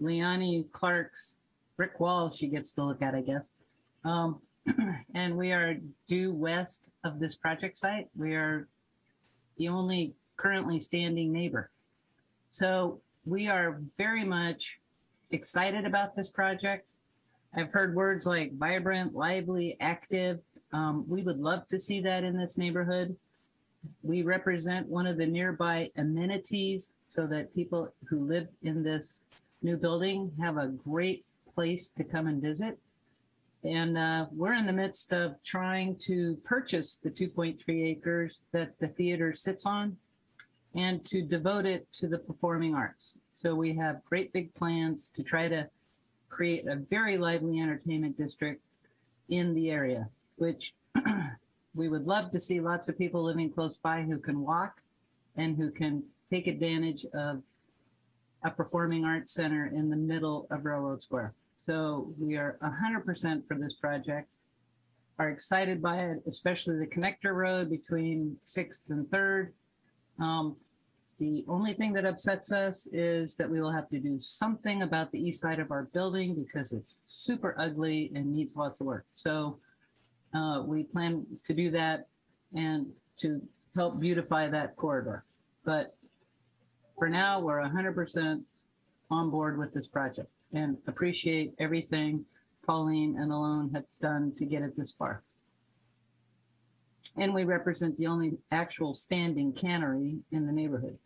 Leonie Clark's brick wall she gets to look at, I guess. Um, and we are due west of this project site. We are the only currently standing neighbor. So we are very much excited about this project. I've heard words like vibrant, lively, active. Um, we would love to see that in this neighborhood. We represent one of the nearby amenities so that people who live in this new building have a great place to come and visit. And uh, we're in the midst of trying to purchase the 2.3 acres that the theater sits on and to devote it to the performing arts. So we have great big plans to try to create a very lively entertainment district in the area, which we would love to see lots of people living close by who can walk and who can take advantage of a performing arts center in the middle of Railroad Square. So we are 100% for this project, are excited by it, especially the connector road between 6th and 3rd. Um, the only thing that upsets us is that we will have to do something about the east side of our building because it's super ugly and needs lots of work. So uh, we plan to do that and to help beautify that corridor. But for now, we're 100% on board with this project and appreciate everything Pauline and Alone have done to get it this far. And we represent the only actual standing cannery in the neighborhood.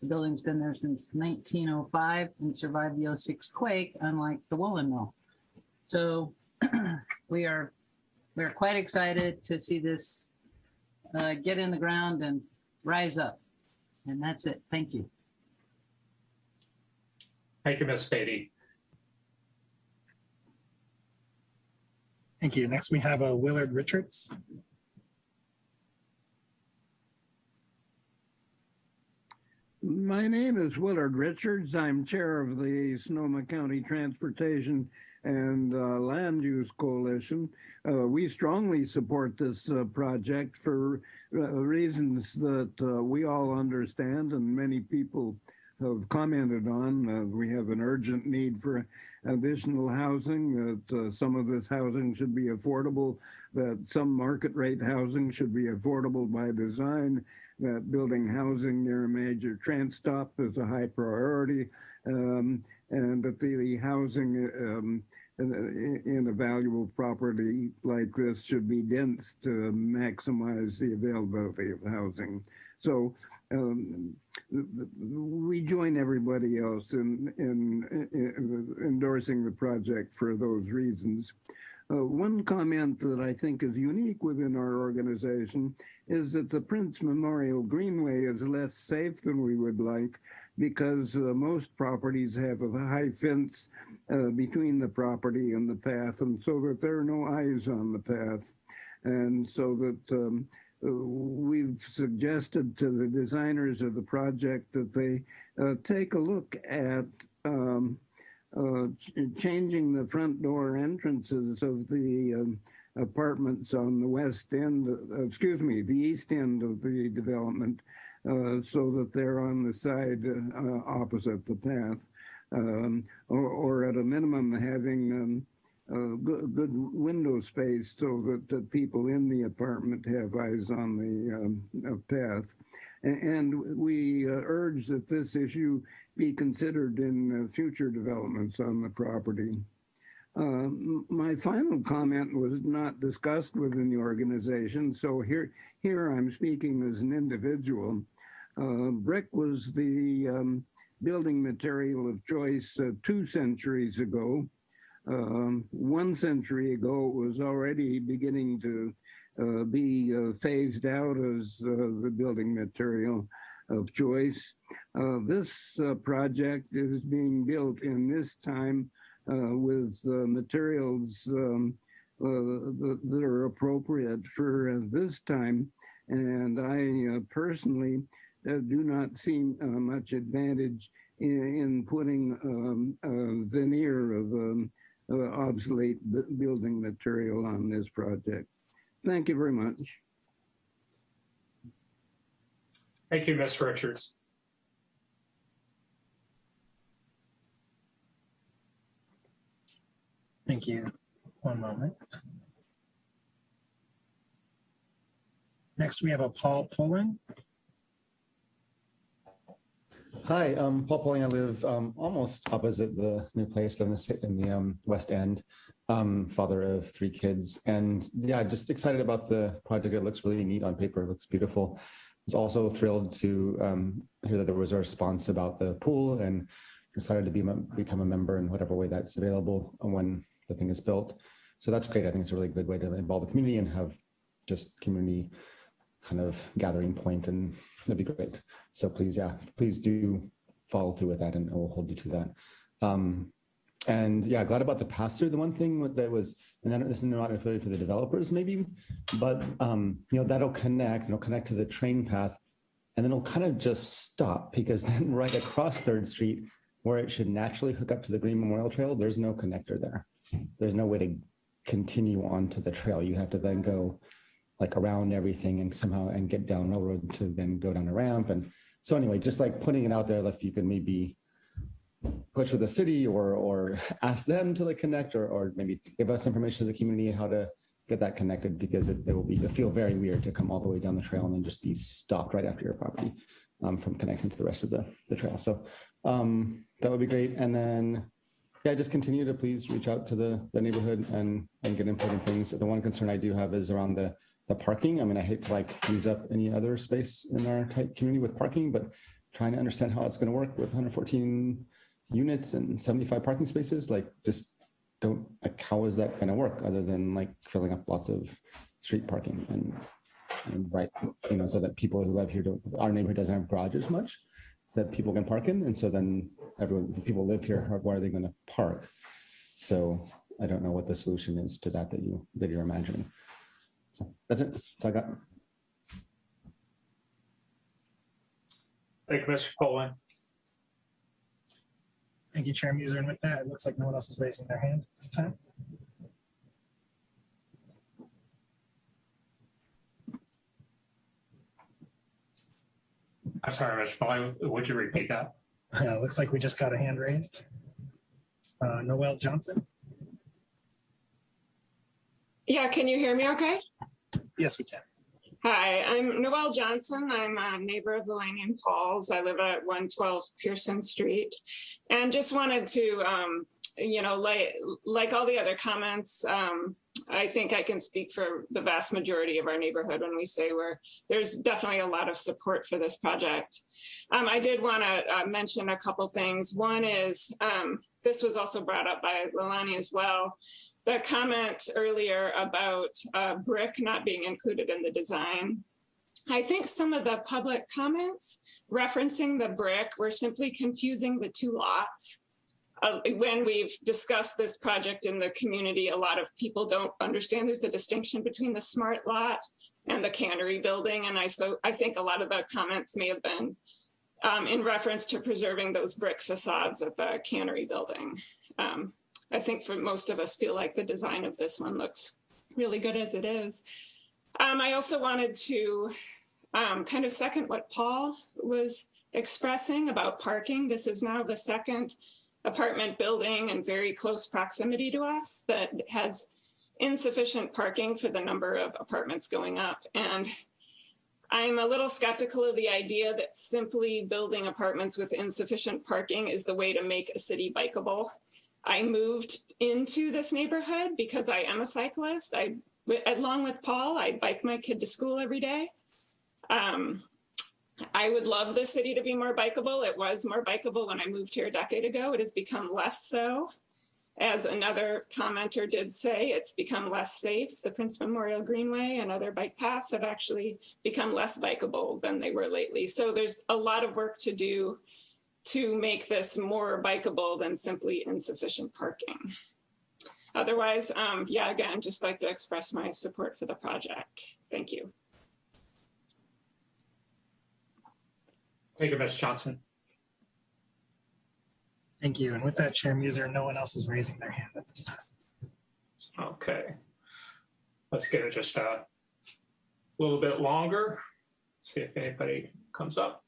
The building's been there since 1905 and survived the 06 quake, unlike the woolen mill. So we are we're quite excited to see this uh, get in the ground and rise up. And that's it. Thank you. Thank you, Ms. Beatty. Thank you. Next, we have a Willard Richards. My name is Willard Richards. I'm chair of the Sonoma County Transportation and uh, Land Use Coalition. Uh, we strongly support this uh, project for uh, reasons that uh, we all understand and many people have commented on. Uh, we have an urgent need for additional housing, that uh, some of this housing should be affordable, that some market rate housing should be affordable by design, that building housing near a major train stop is a high priority, um, and that the, the housing um, in, in a valuable property like this should be dense to maximize the availability of housing. So um, we join everybody else in, in, in, endorsing the project for those reasons. Uh, one comment that I think is unique within our organization is that the Prince Memorial Greenway is less safe than we would like because uh, most properties have a high fence uh, between the property and the path and so that there are no eyes on the path. And so that um, we've suggested to the designers of the project that they uh, take a look at um, uh, ch changing the front door entrances of the um, apartments on the west end, uh, excuse me, the east end of the development, uh, so that they're on the side uh, opposite the path, um, or, or, at a minimum having um, uh, good, good, window space so that the people in the apartment have eyes on the um, uh, path. And, and we uh, urge that this issue be considered in uh, future developments on the property. Uh, my final comment was not discussed within the organization, so here, here I'm speaking as an individual. Uh, brick was the um, building material of choice two centuries ago. Um, one century ago, it was already beginning to uh, be uh, phased out as uh, the building material of choice. Uh, this uh, project is being built in this time uh, with materials um, that, are appropriate for this time. And I personally do not see much advantage in, in putting um, a veneer of um, Uh, obsolete bu- building material on this project. Thank you very much. Thank you, Ms. Richards. Thank you. One moment. Next, we have a Paul Pullen. Hi, um, Paul Pauling. I live um, almost opposite the new place in the in the um, West End. Um, father of three kids, and yeah, just excited about the project. It looks really neat on paper. It looks beautiful. I was also thrilled to um, hear that there was a response about the pool, and excited to be become a member in whatever way that's available when the thing is built. So that's great. I think it's a really good way to involve the community and have just community kind of gathering point and that'd be great. So please, yeah, please do follow through with that and we'll hold you to that. Um, and yeah, glad about the pass through. The one thing that was, and then this is not necessarily for the developers maybe, but um, you know, that'll connect, it'll connect to the train path and then it'll kind of just stop because then right across Third Street, where it should naturally hook up to the Green Memorial Trail, there's no connector there. There's no way to continue onto the trail. You have to then go like around everything and somehow and get down railroad to then go down a ramp. And so anyway, just like putting it out there, if you could maybe push with the city or or ask them to like connect or or maybe give us information as a community how to get that connected because it, it will be it'll feel very weird to come all the way down the trail and then just be stopped right after your property um, from connecting to the rest of the, the trail. So um, that would be great. And then yeah, just continue to please reach out to the, the neighborhood and, and get input things. The one concern I do have is around the, the parking. I mean, I hate to like use up any other space in our tight community with parking, but trying to understand how it's going to work with 114 units and 75 parking spaces, like just don't, like, how is that going to work other than like filling up lots of street parking and, and right, you know, so that people who live here don't, our neighborhood doesn't have garages much that people can park in. And so then everyone, the people live here, where are they going to park? So I don't know what the solution is to that that you, that you're imagining. So that's it. That's all I got. Thank you, Mr. Poland. Thank you, Chair Muser. And with that, it looks like no one else is raising their hand this time. I'm sorry, Mr. Poland, would you repeat that? Uh, looks like we just got a hand raised. Uh, Noel Johnson. Yeah, can you hear me okay? Yes, we can. Hi, I'm Noelle Johnson. I'm a neighbor of the Lanyon Falls. I live at 112 Pearson Street. And just wanted to, um, you know, like, like all the other comments, um, I think I can speak for the vast majority of our neighborhood when we say we're, there's definitely a lot of support for this project. Um, I did want to uh, mention a couple things. One is, um, this was also brought up by Lalani as well the comment earlier about uh, brick not being included in the design. I think some of the public comments referencing the brick were simply confusing the two lots. Uh, when we've discussed this project in the community, a lot of people don't understand there's a distinction between the smart lot and the cannery building. And I so I think a lot of the comments may have been um, in reference to preserving those brick facades at the cannery building. Um, I think for most of us feel like the design of this one looks really good as it is. Um, I also wanted to um, kind of second what Paul was expressing about parking. This is now the second apartment building in very close proximity to us that has insufficient parking for the number of apartments going up. And I'm a little skeptical of the idea that simply building apartments with insufficient parking is the way to make a city bikeable. I moved into this neighborhood because I am a cyclist. I, along with Paul, I bike my kid to school every day. Um, I would love the city to be more bikeable. It was more bikeable when I moved here a decade ago. It has become less so. As another commenter did say, it's become less safe. The Prince Memorial Greenway and other bike paths have actually become less bikeable than they were lately. So there's a lot of work to do to make this more bikeable than simply insufficient parking. Otherwise, um, yeah, again, just like to express my support for the project. Thank you. Thank you, Ms. Johnson. Thank you. And with that, Chair Muser, no one else is raising their hand at this time. Okay. Let's give it just a little bit longer. See if anybody comes up.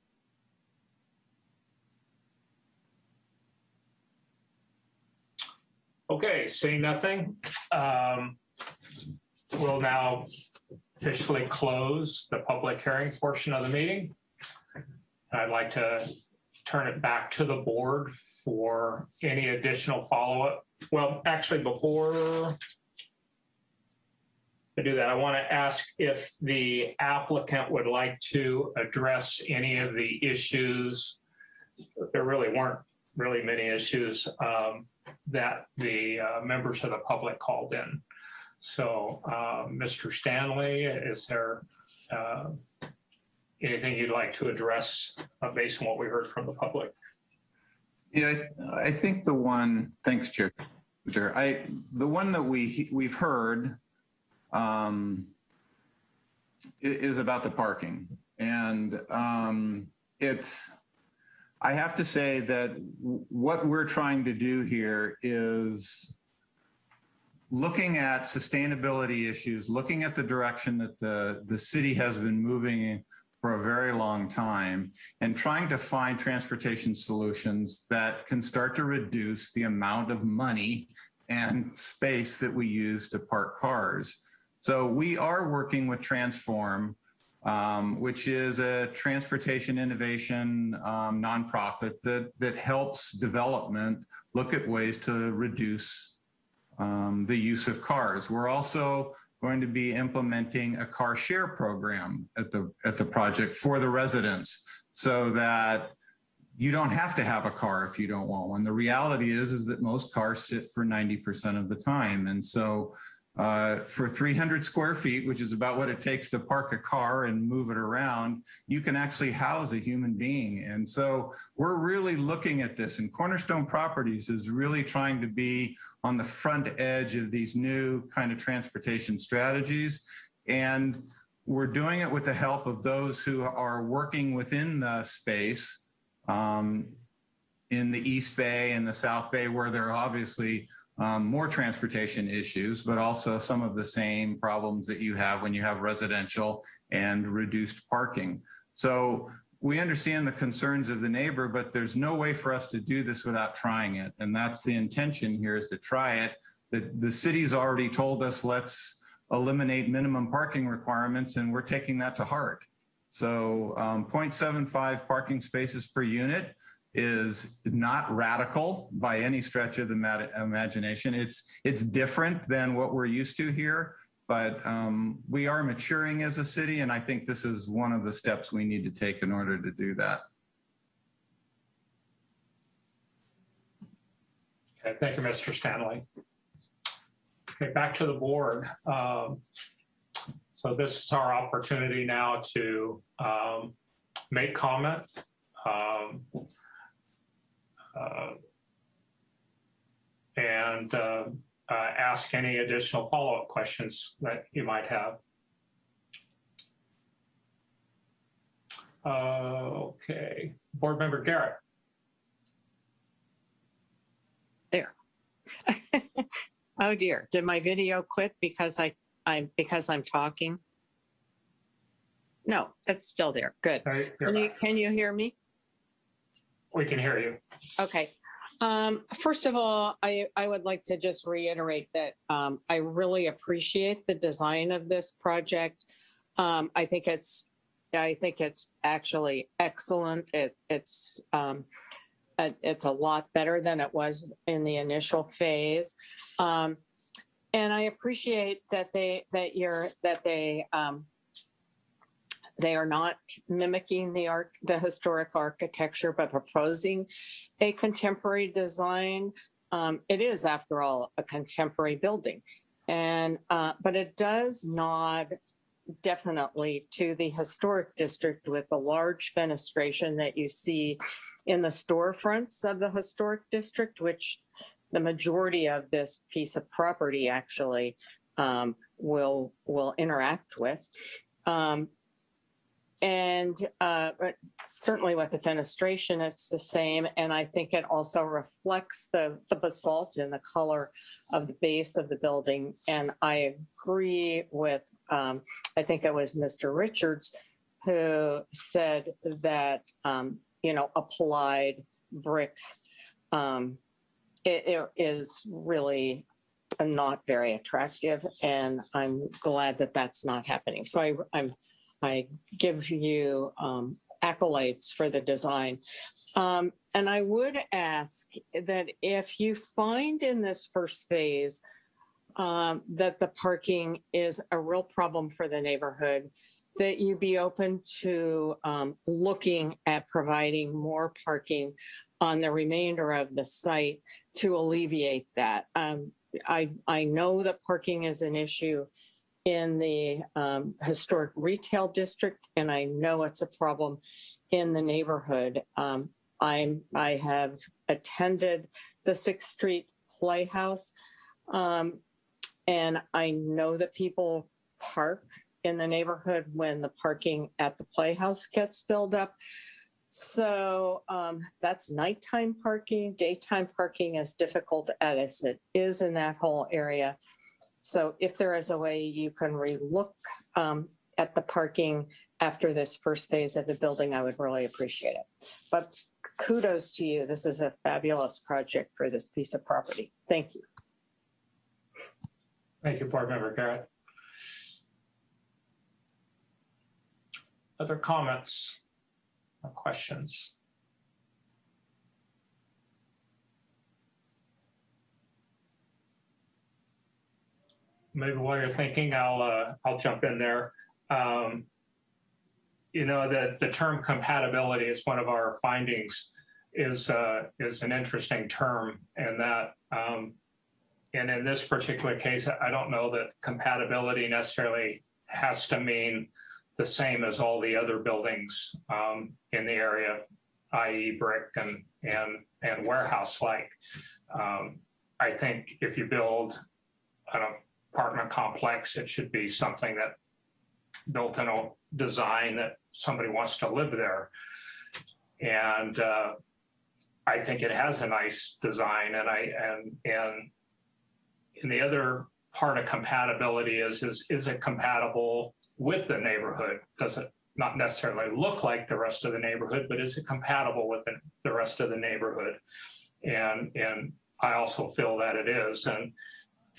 Okay, seeing nothing, um, we'll now officially close the public hearing portion of the meeting. I'd like to turn it back to the board for any additional follow-up. Well, actually, before I do that, I want to ask if the applicant would like to address any of the issues. There really weren't really many issues um, that the uh, members of the public called in. So, uh, Mr. Stanley, is there uh, anything you'd like to address uh, based on what we heard from the public? Yeah, I, I think the one, thanks, Chair. Chair. I, the one that we, we've heard um, is about the parking. And um, it's, I have to say that what we're trying to do here is looking at sustainability issues, looking at the direction that the, the city has been moving for a very long time and trying to find transportation solutions that can start to reduce the amount of money and space that we use to park cars. So we are working with Transform, um, which is a transportation innovation um, nonprofit that, that helps development look at ways to reduce um, the use of cars. We're also going to be implementing a car share program at the at the project for the residents so that you don't have to have a car if you don't want one. The reality is is that most cars sit for 90% of the time. And so uh, for 300 square feet, which is about what it takes to park a car and move it around, you can actually house a human being. And so we're really looking at this and Cornerstone Properties is really trying to be on the front edge of these new kind of transportation strategies. And we're doing it with the help of those who are working within the space um, in the East Bay and the South Bay, where there are obviously um, more transportation issues, but also some of the same problems that you have when you have residential and reduced parking. So we understand the concerns of the neighbor, but there's no way for us to do this without trying it. And that's the intention here is to try it. The, the city's already told us, let's eliminate minimum parking requirements, and we're taking that to heart. So um, 0.75 parking spaces per unit is not radical by any stretch of the imagination. It's it's different than what we're used to here, but um, we are maturing as a city, and I think this is one of the steps we need to take in order to do that. Okay, thank you, Mr. Stanley. Okay, back to the board. Um, So this is our opportunity now to um, make comment. um, And uh, uh, ask any additional follow-up questions that you might have. Uh, Okay, Board Member Garrett. There. oh dear, did my video quit because I, I'm, because I'm talking? No, it's still there. Good. Can you, can you hear me? We can hear you. Okay. Um, first of all, I, I would like to just reiterate that um, I really appreciate the design of this project. Um, I think it's, I think it's actually excellent. It, it's, um, it- it's a lot better than it was in the initial phase. Um, and I appreciate that they, that you're, that they, um, they are not mimicking the art, the historic architecture, but proposing a contemporary design. Um, it is, after all, a contemporary building. And, uh, but it does nod definitely to the historic district with the large fenestration that you see in the storefronts of the historic district, which the majority of this piece of property actually um, will will interact with. Um, and uh, certainly with the fenestration, it's the same. And I think it also reflects the, the basalt and the color of the base of the building. And I agree with, um, I think it was Mr. Richards who said that, um, you know, applied brick um, it, it is really not very attractive and i'm glad that that's not happening so I, i'm i give you um, accolades for the design um, and i would ask that if you find in this first phase um, that the parking is a real problem for the neighborhood that you be open to um, looking at providing more parking on the remainder of the site to alleviate that. Um, I, I know that parking is an issue in the um, historic retail district, and I know it's a problem in the neighborhood. Um, I'm, I have attended the Sixth Street Playhouse, um, and I know that people park in the neighborhood when the parking at the Playhouse gets filled up. So um, that's nighttime parking. Daytime parking is difficult as it is in that whole area. So if there is a way you can relook um, at the parking after this first phase of the building, I would really appreciate it. But kudos to you. This is a fabulous project for this piece of property. Thank you. Thank you, Board Member Garrett. Other comments or questions? Maybe while you're thinking, I'll uh, I'll jump in there. Um, you know that the term compatibility is one of our findings is uh, is an interesting term, and that um, and in this particular case, I don't know that compatibility necessarily has to mean the same as all the other buildings um, in the area, i.e. brick and, and, and warehouse-like. Um, I think if you build an apartment complex, it should be something that built in a design that somebody wants to live there. And uh, I think it has a nice design and I, and, and, and the other part of compatibility is, is, is it compatible with the neighborhood? Does it not necessarily look like the rest of the neighborhood, but is it compatible with the, the rest of the neighborhood? And, and I also feel that it is. And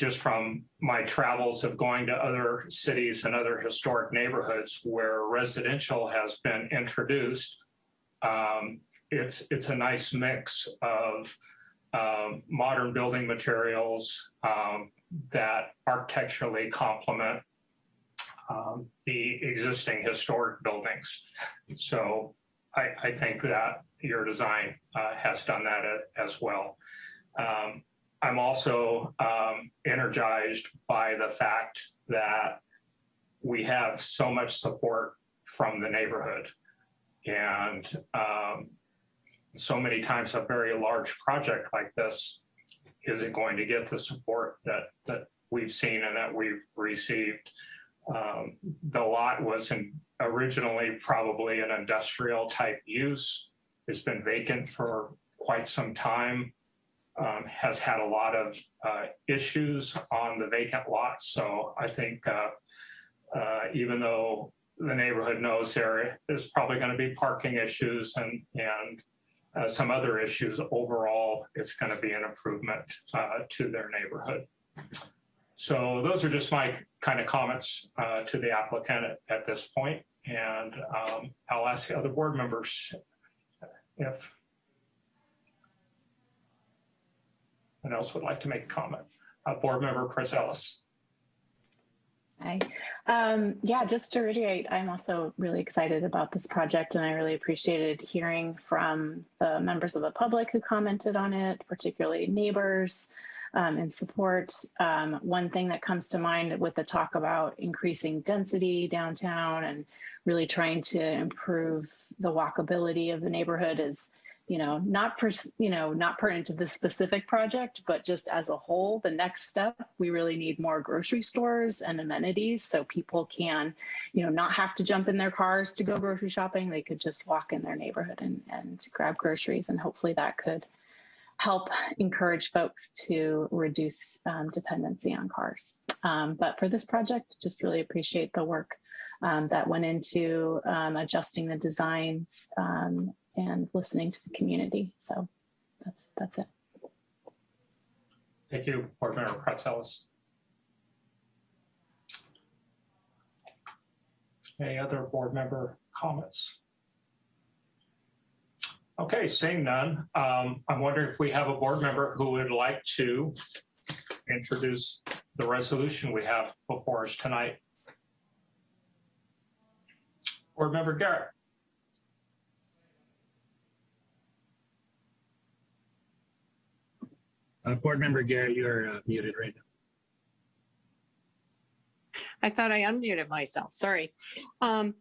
just from my travels of going to other cities and other historic neighborhoods where residential has been introduced, um, it's, it's a nice mix of um, modern building materials um, that architecturally complement um, the existing historic buildings. So I, I think that your design uh, has done that as well. Um, I'm also um, energized by the fact that we have so much support from the neighborhood. And um, so many times a very large project like this isn't going to get the support that, that we've seen and that we've received. Um, the lot was in, originally probably an industrial type use. It's been vacant for quite some time. Um, has had a lot of uh, issues on the vacant lots. So I think uh, uh, even though the neighborhood knows there is probably going to be parking issues and and uh, some other issues, overall it's going to be an improvement uh, to their neighborhood. So those are just my kind of comments uh, to the applicant at, at, this point. And um, I'll ask the other board members if anyone else would like to make a comment. Uh, board member Chris Ellis. Hi. Um, yeah, just to reiterate, I'm also really excited about this project and I really appreciated hearing from the members of the public who commented on it, particularly neighbors um, and support. Um, one thing that comes to mind with the talk about increasing density downtown and really trying to improve the walkability of the neighborhood is you know, not per, you know, not pertinent to this specific project, but just as a whole, the next step, we really need more grocery stores and amenities so people can, you know, not have to jump in their cars to go grocery shopping. They could just walk in their neighborhood and, and grab groceries. And hopefully that could help encourage folks to reduce um, dependency on cars. Um, but for this project, just really appreciate the work um, that went into um, adjusting the designs um, and listening to the community. So that's that's it. Thank you, Board Member Pratzelis. Any other board member comments? Okay, seeing none, um, I'm wondering if we have a board member who would like to introduce the resolution we have before us tonight. Board Member Garrett. Uh, Board Member Garrett, you're uh, muted right now. I thought I unmuted myself. Sorry. Um,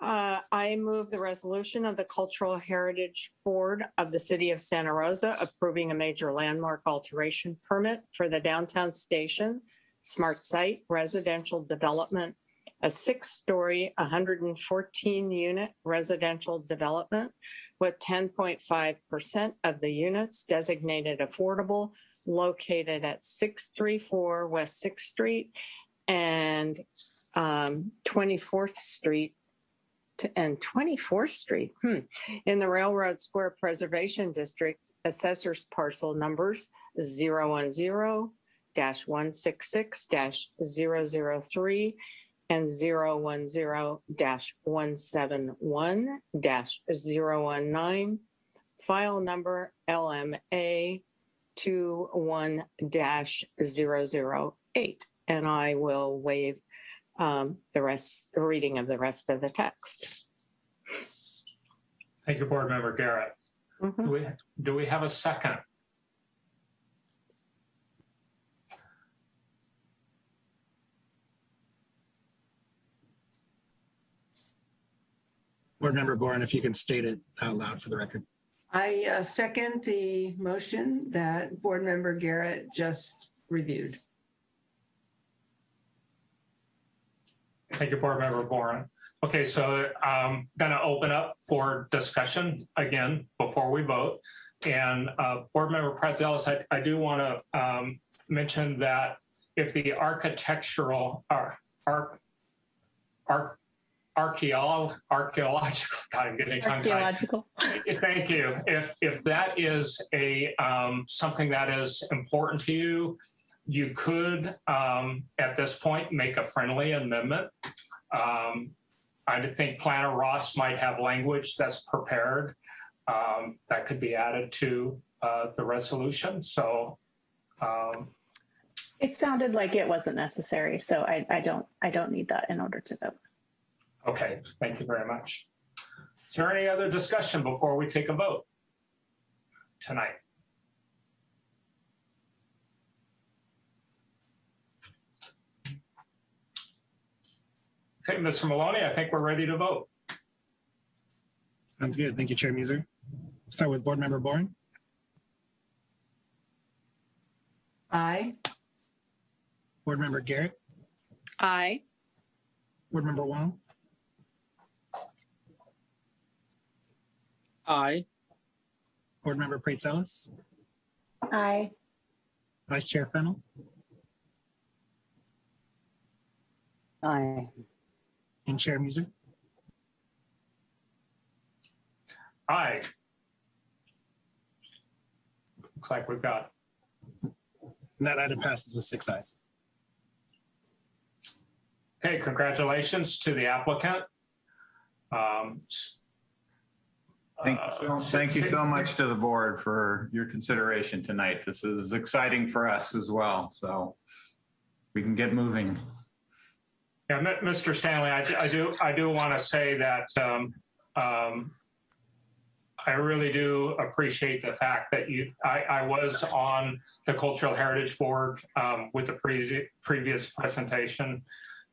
uh, I move the resolution of the Cultural Heritage Board of the City of Santa Rosa approving a major landmark alteration permit for the downtown station smart site residential development, a six-story, 114-unit residential development with 10.5% of the units designated affordable, located at 634 West Sixth Street and um, 24th Street and 24th Street hmm, in the Railroad Square Preservation District, assessors parcel numbers 010 166 003 and 010-171-019, file number LMA 21-008. And I will waive um, the rest, the reading of the rest of the text. Thank you, Board Member Garrett. Mm-hmm. Do we, do we have a second? Board Member Boren, if you can state it out loud for the record. I uh, second the motion that Board Member Garrett just reviewed. Thank you, Board Member Boren. Okay, so I'm going to open up for discussion again before we vote. And uh, Board Member Pratzelis, I, I do want to um, mention that if the architectural, ar, ar, ar, archaeolo, archaeological, God, I'm getting tongue tied. Archaeological. Thank you. If if that is a um, something that is important to you, you could um, at this point make a friendly amendment. Um, I think Planner Ross might have language that's prepared um, that could be added to uh, the resolution. So um, It sounded like it wasn't necessary, so I, I don't I don't need that in order to vote. Okay, thank you very much. Is there any other discussion before we take a vote tonight? Okay, Mr. Maloney, I think we're ready to vote. Sounds good. Thank you, Chair Muser. Start with Board Member Boren, Aye. Board Member Garrett, Aye. Board Member Wong, Aye. Board Member Pratzelis, Aye. Vice Chair Fennell, Aye. and Chair Muser. Aye. Looks like we've got, And that item passes with six ayes. okay, congratulations to the applicant. Um, Thank you, uh, so- thank you so much to the board for your consideration tonight. This is exciting for us as well, so we can get moving. Yeah, Mr. Stanley, I, I do, I do want to say that um, um, I really do appreciate the fact that you, I, I was on the Cultural Heritage Board um, with the pre- previous presentation.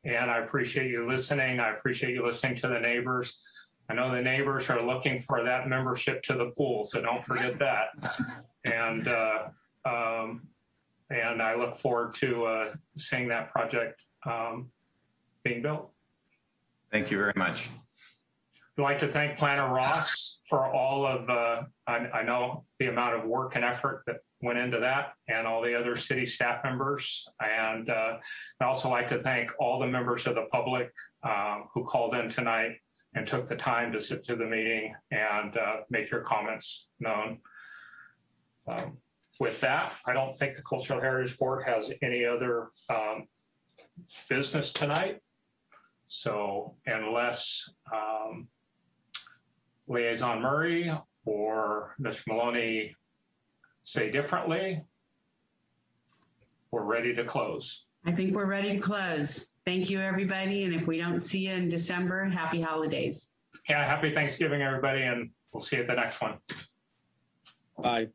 And I appreciate you listening. I appreciate you listening to the neighbors. I know the neighbors are looking for that membership to the pool, so don't forget that. And, uh, um, and I look forward to, uh, seeing that project, um, being built. Thank you very much. I'd like to thank Planner Ross for all of, uh, I, I know the amount of work and effort that went into that and all the other city staff members. And uh, I'd also like to thank all the members of the public um, who called in tonight and took the time to sit through the meeting and uh, make your comments known. Um, With that, I don't think the Cultural Heritage Board has any other um, business tonight. So unless um, Liaison Murray or Ms. Maloney say differently, we're ready to close. I think we're ready to close. Thank you, everybody. And if we don't see you in December, happy holidays. Yeah, happy Thanksgiving, everybody, and we'll see you at the next one. Bye.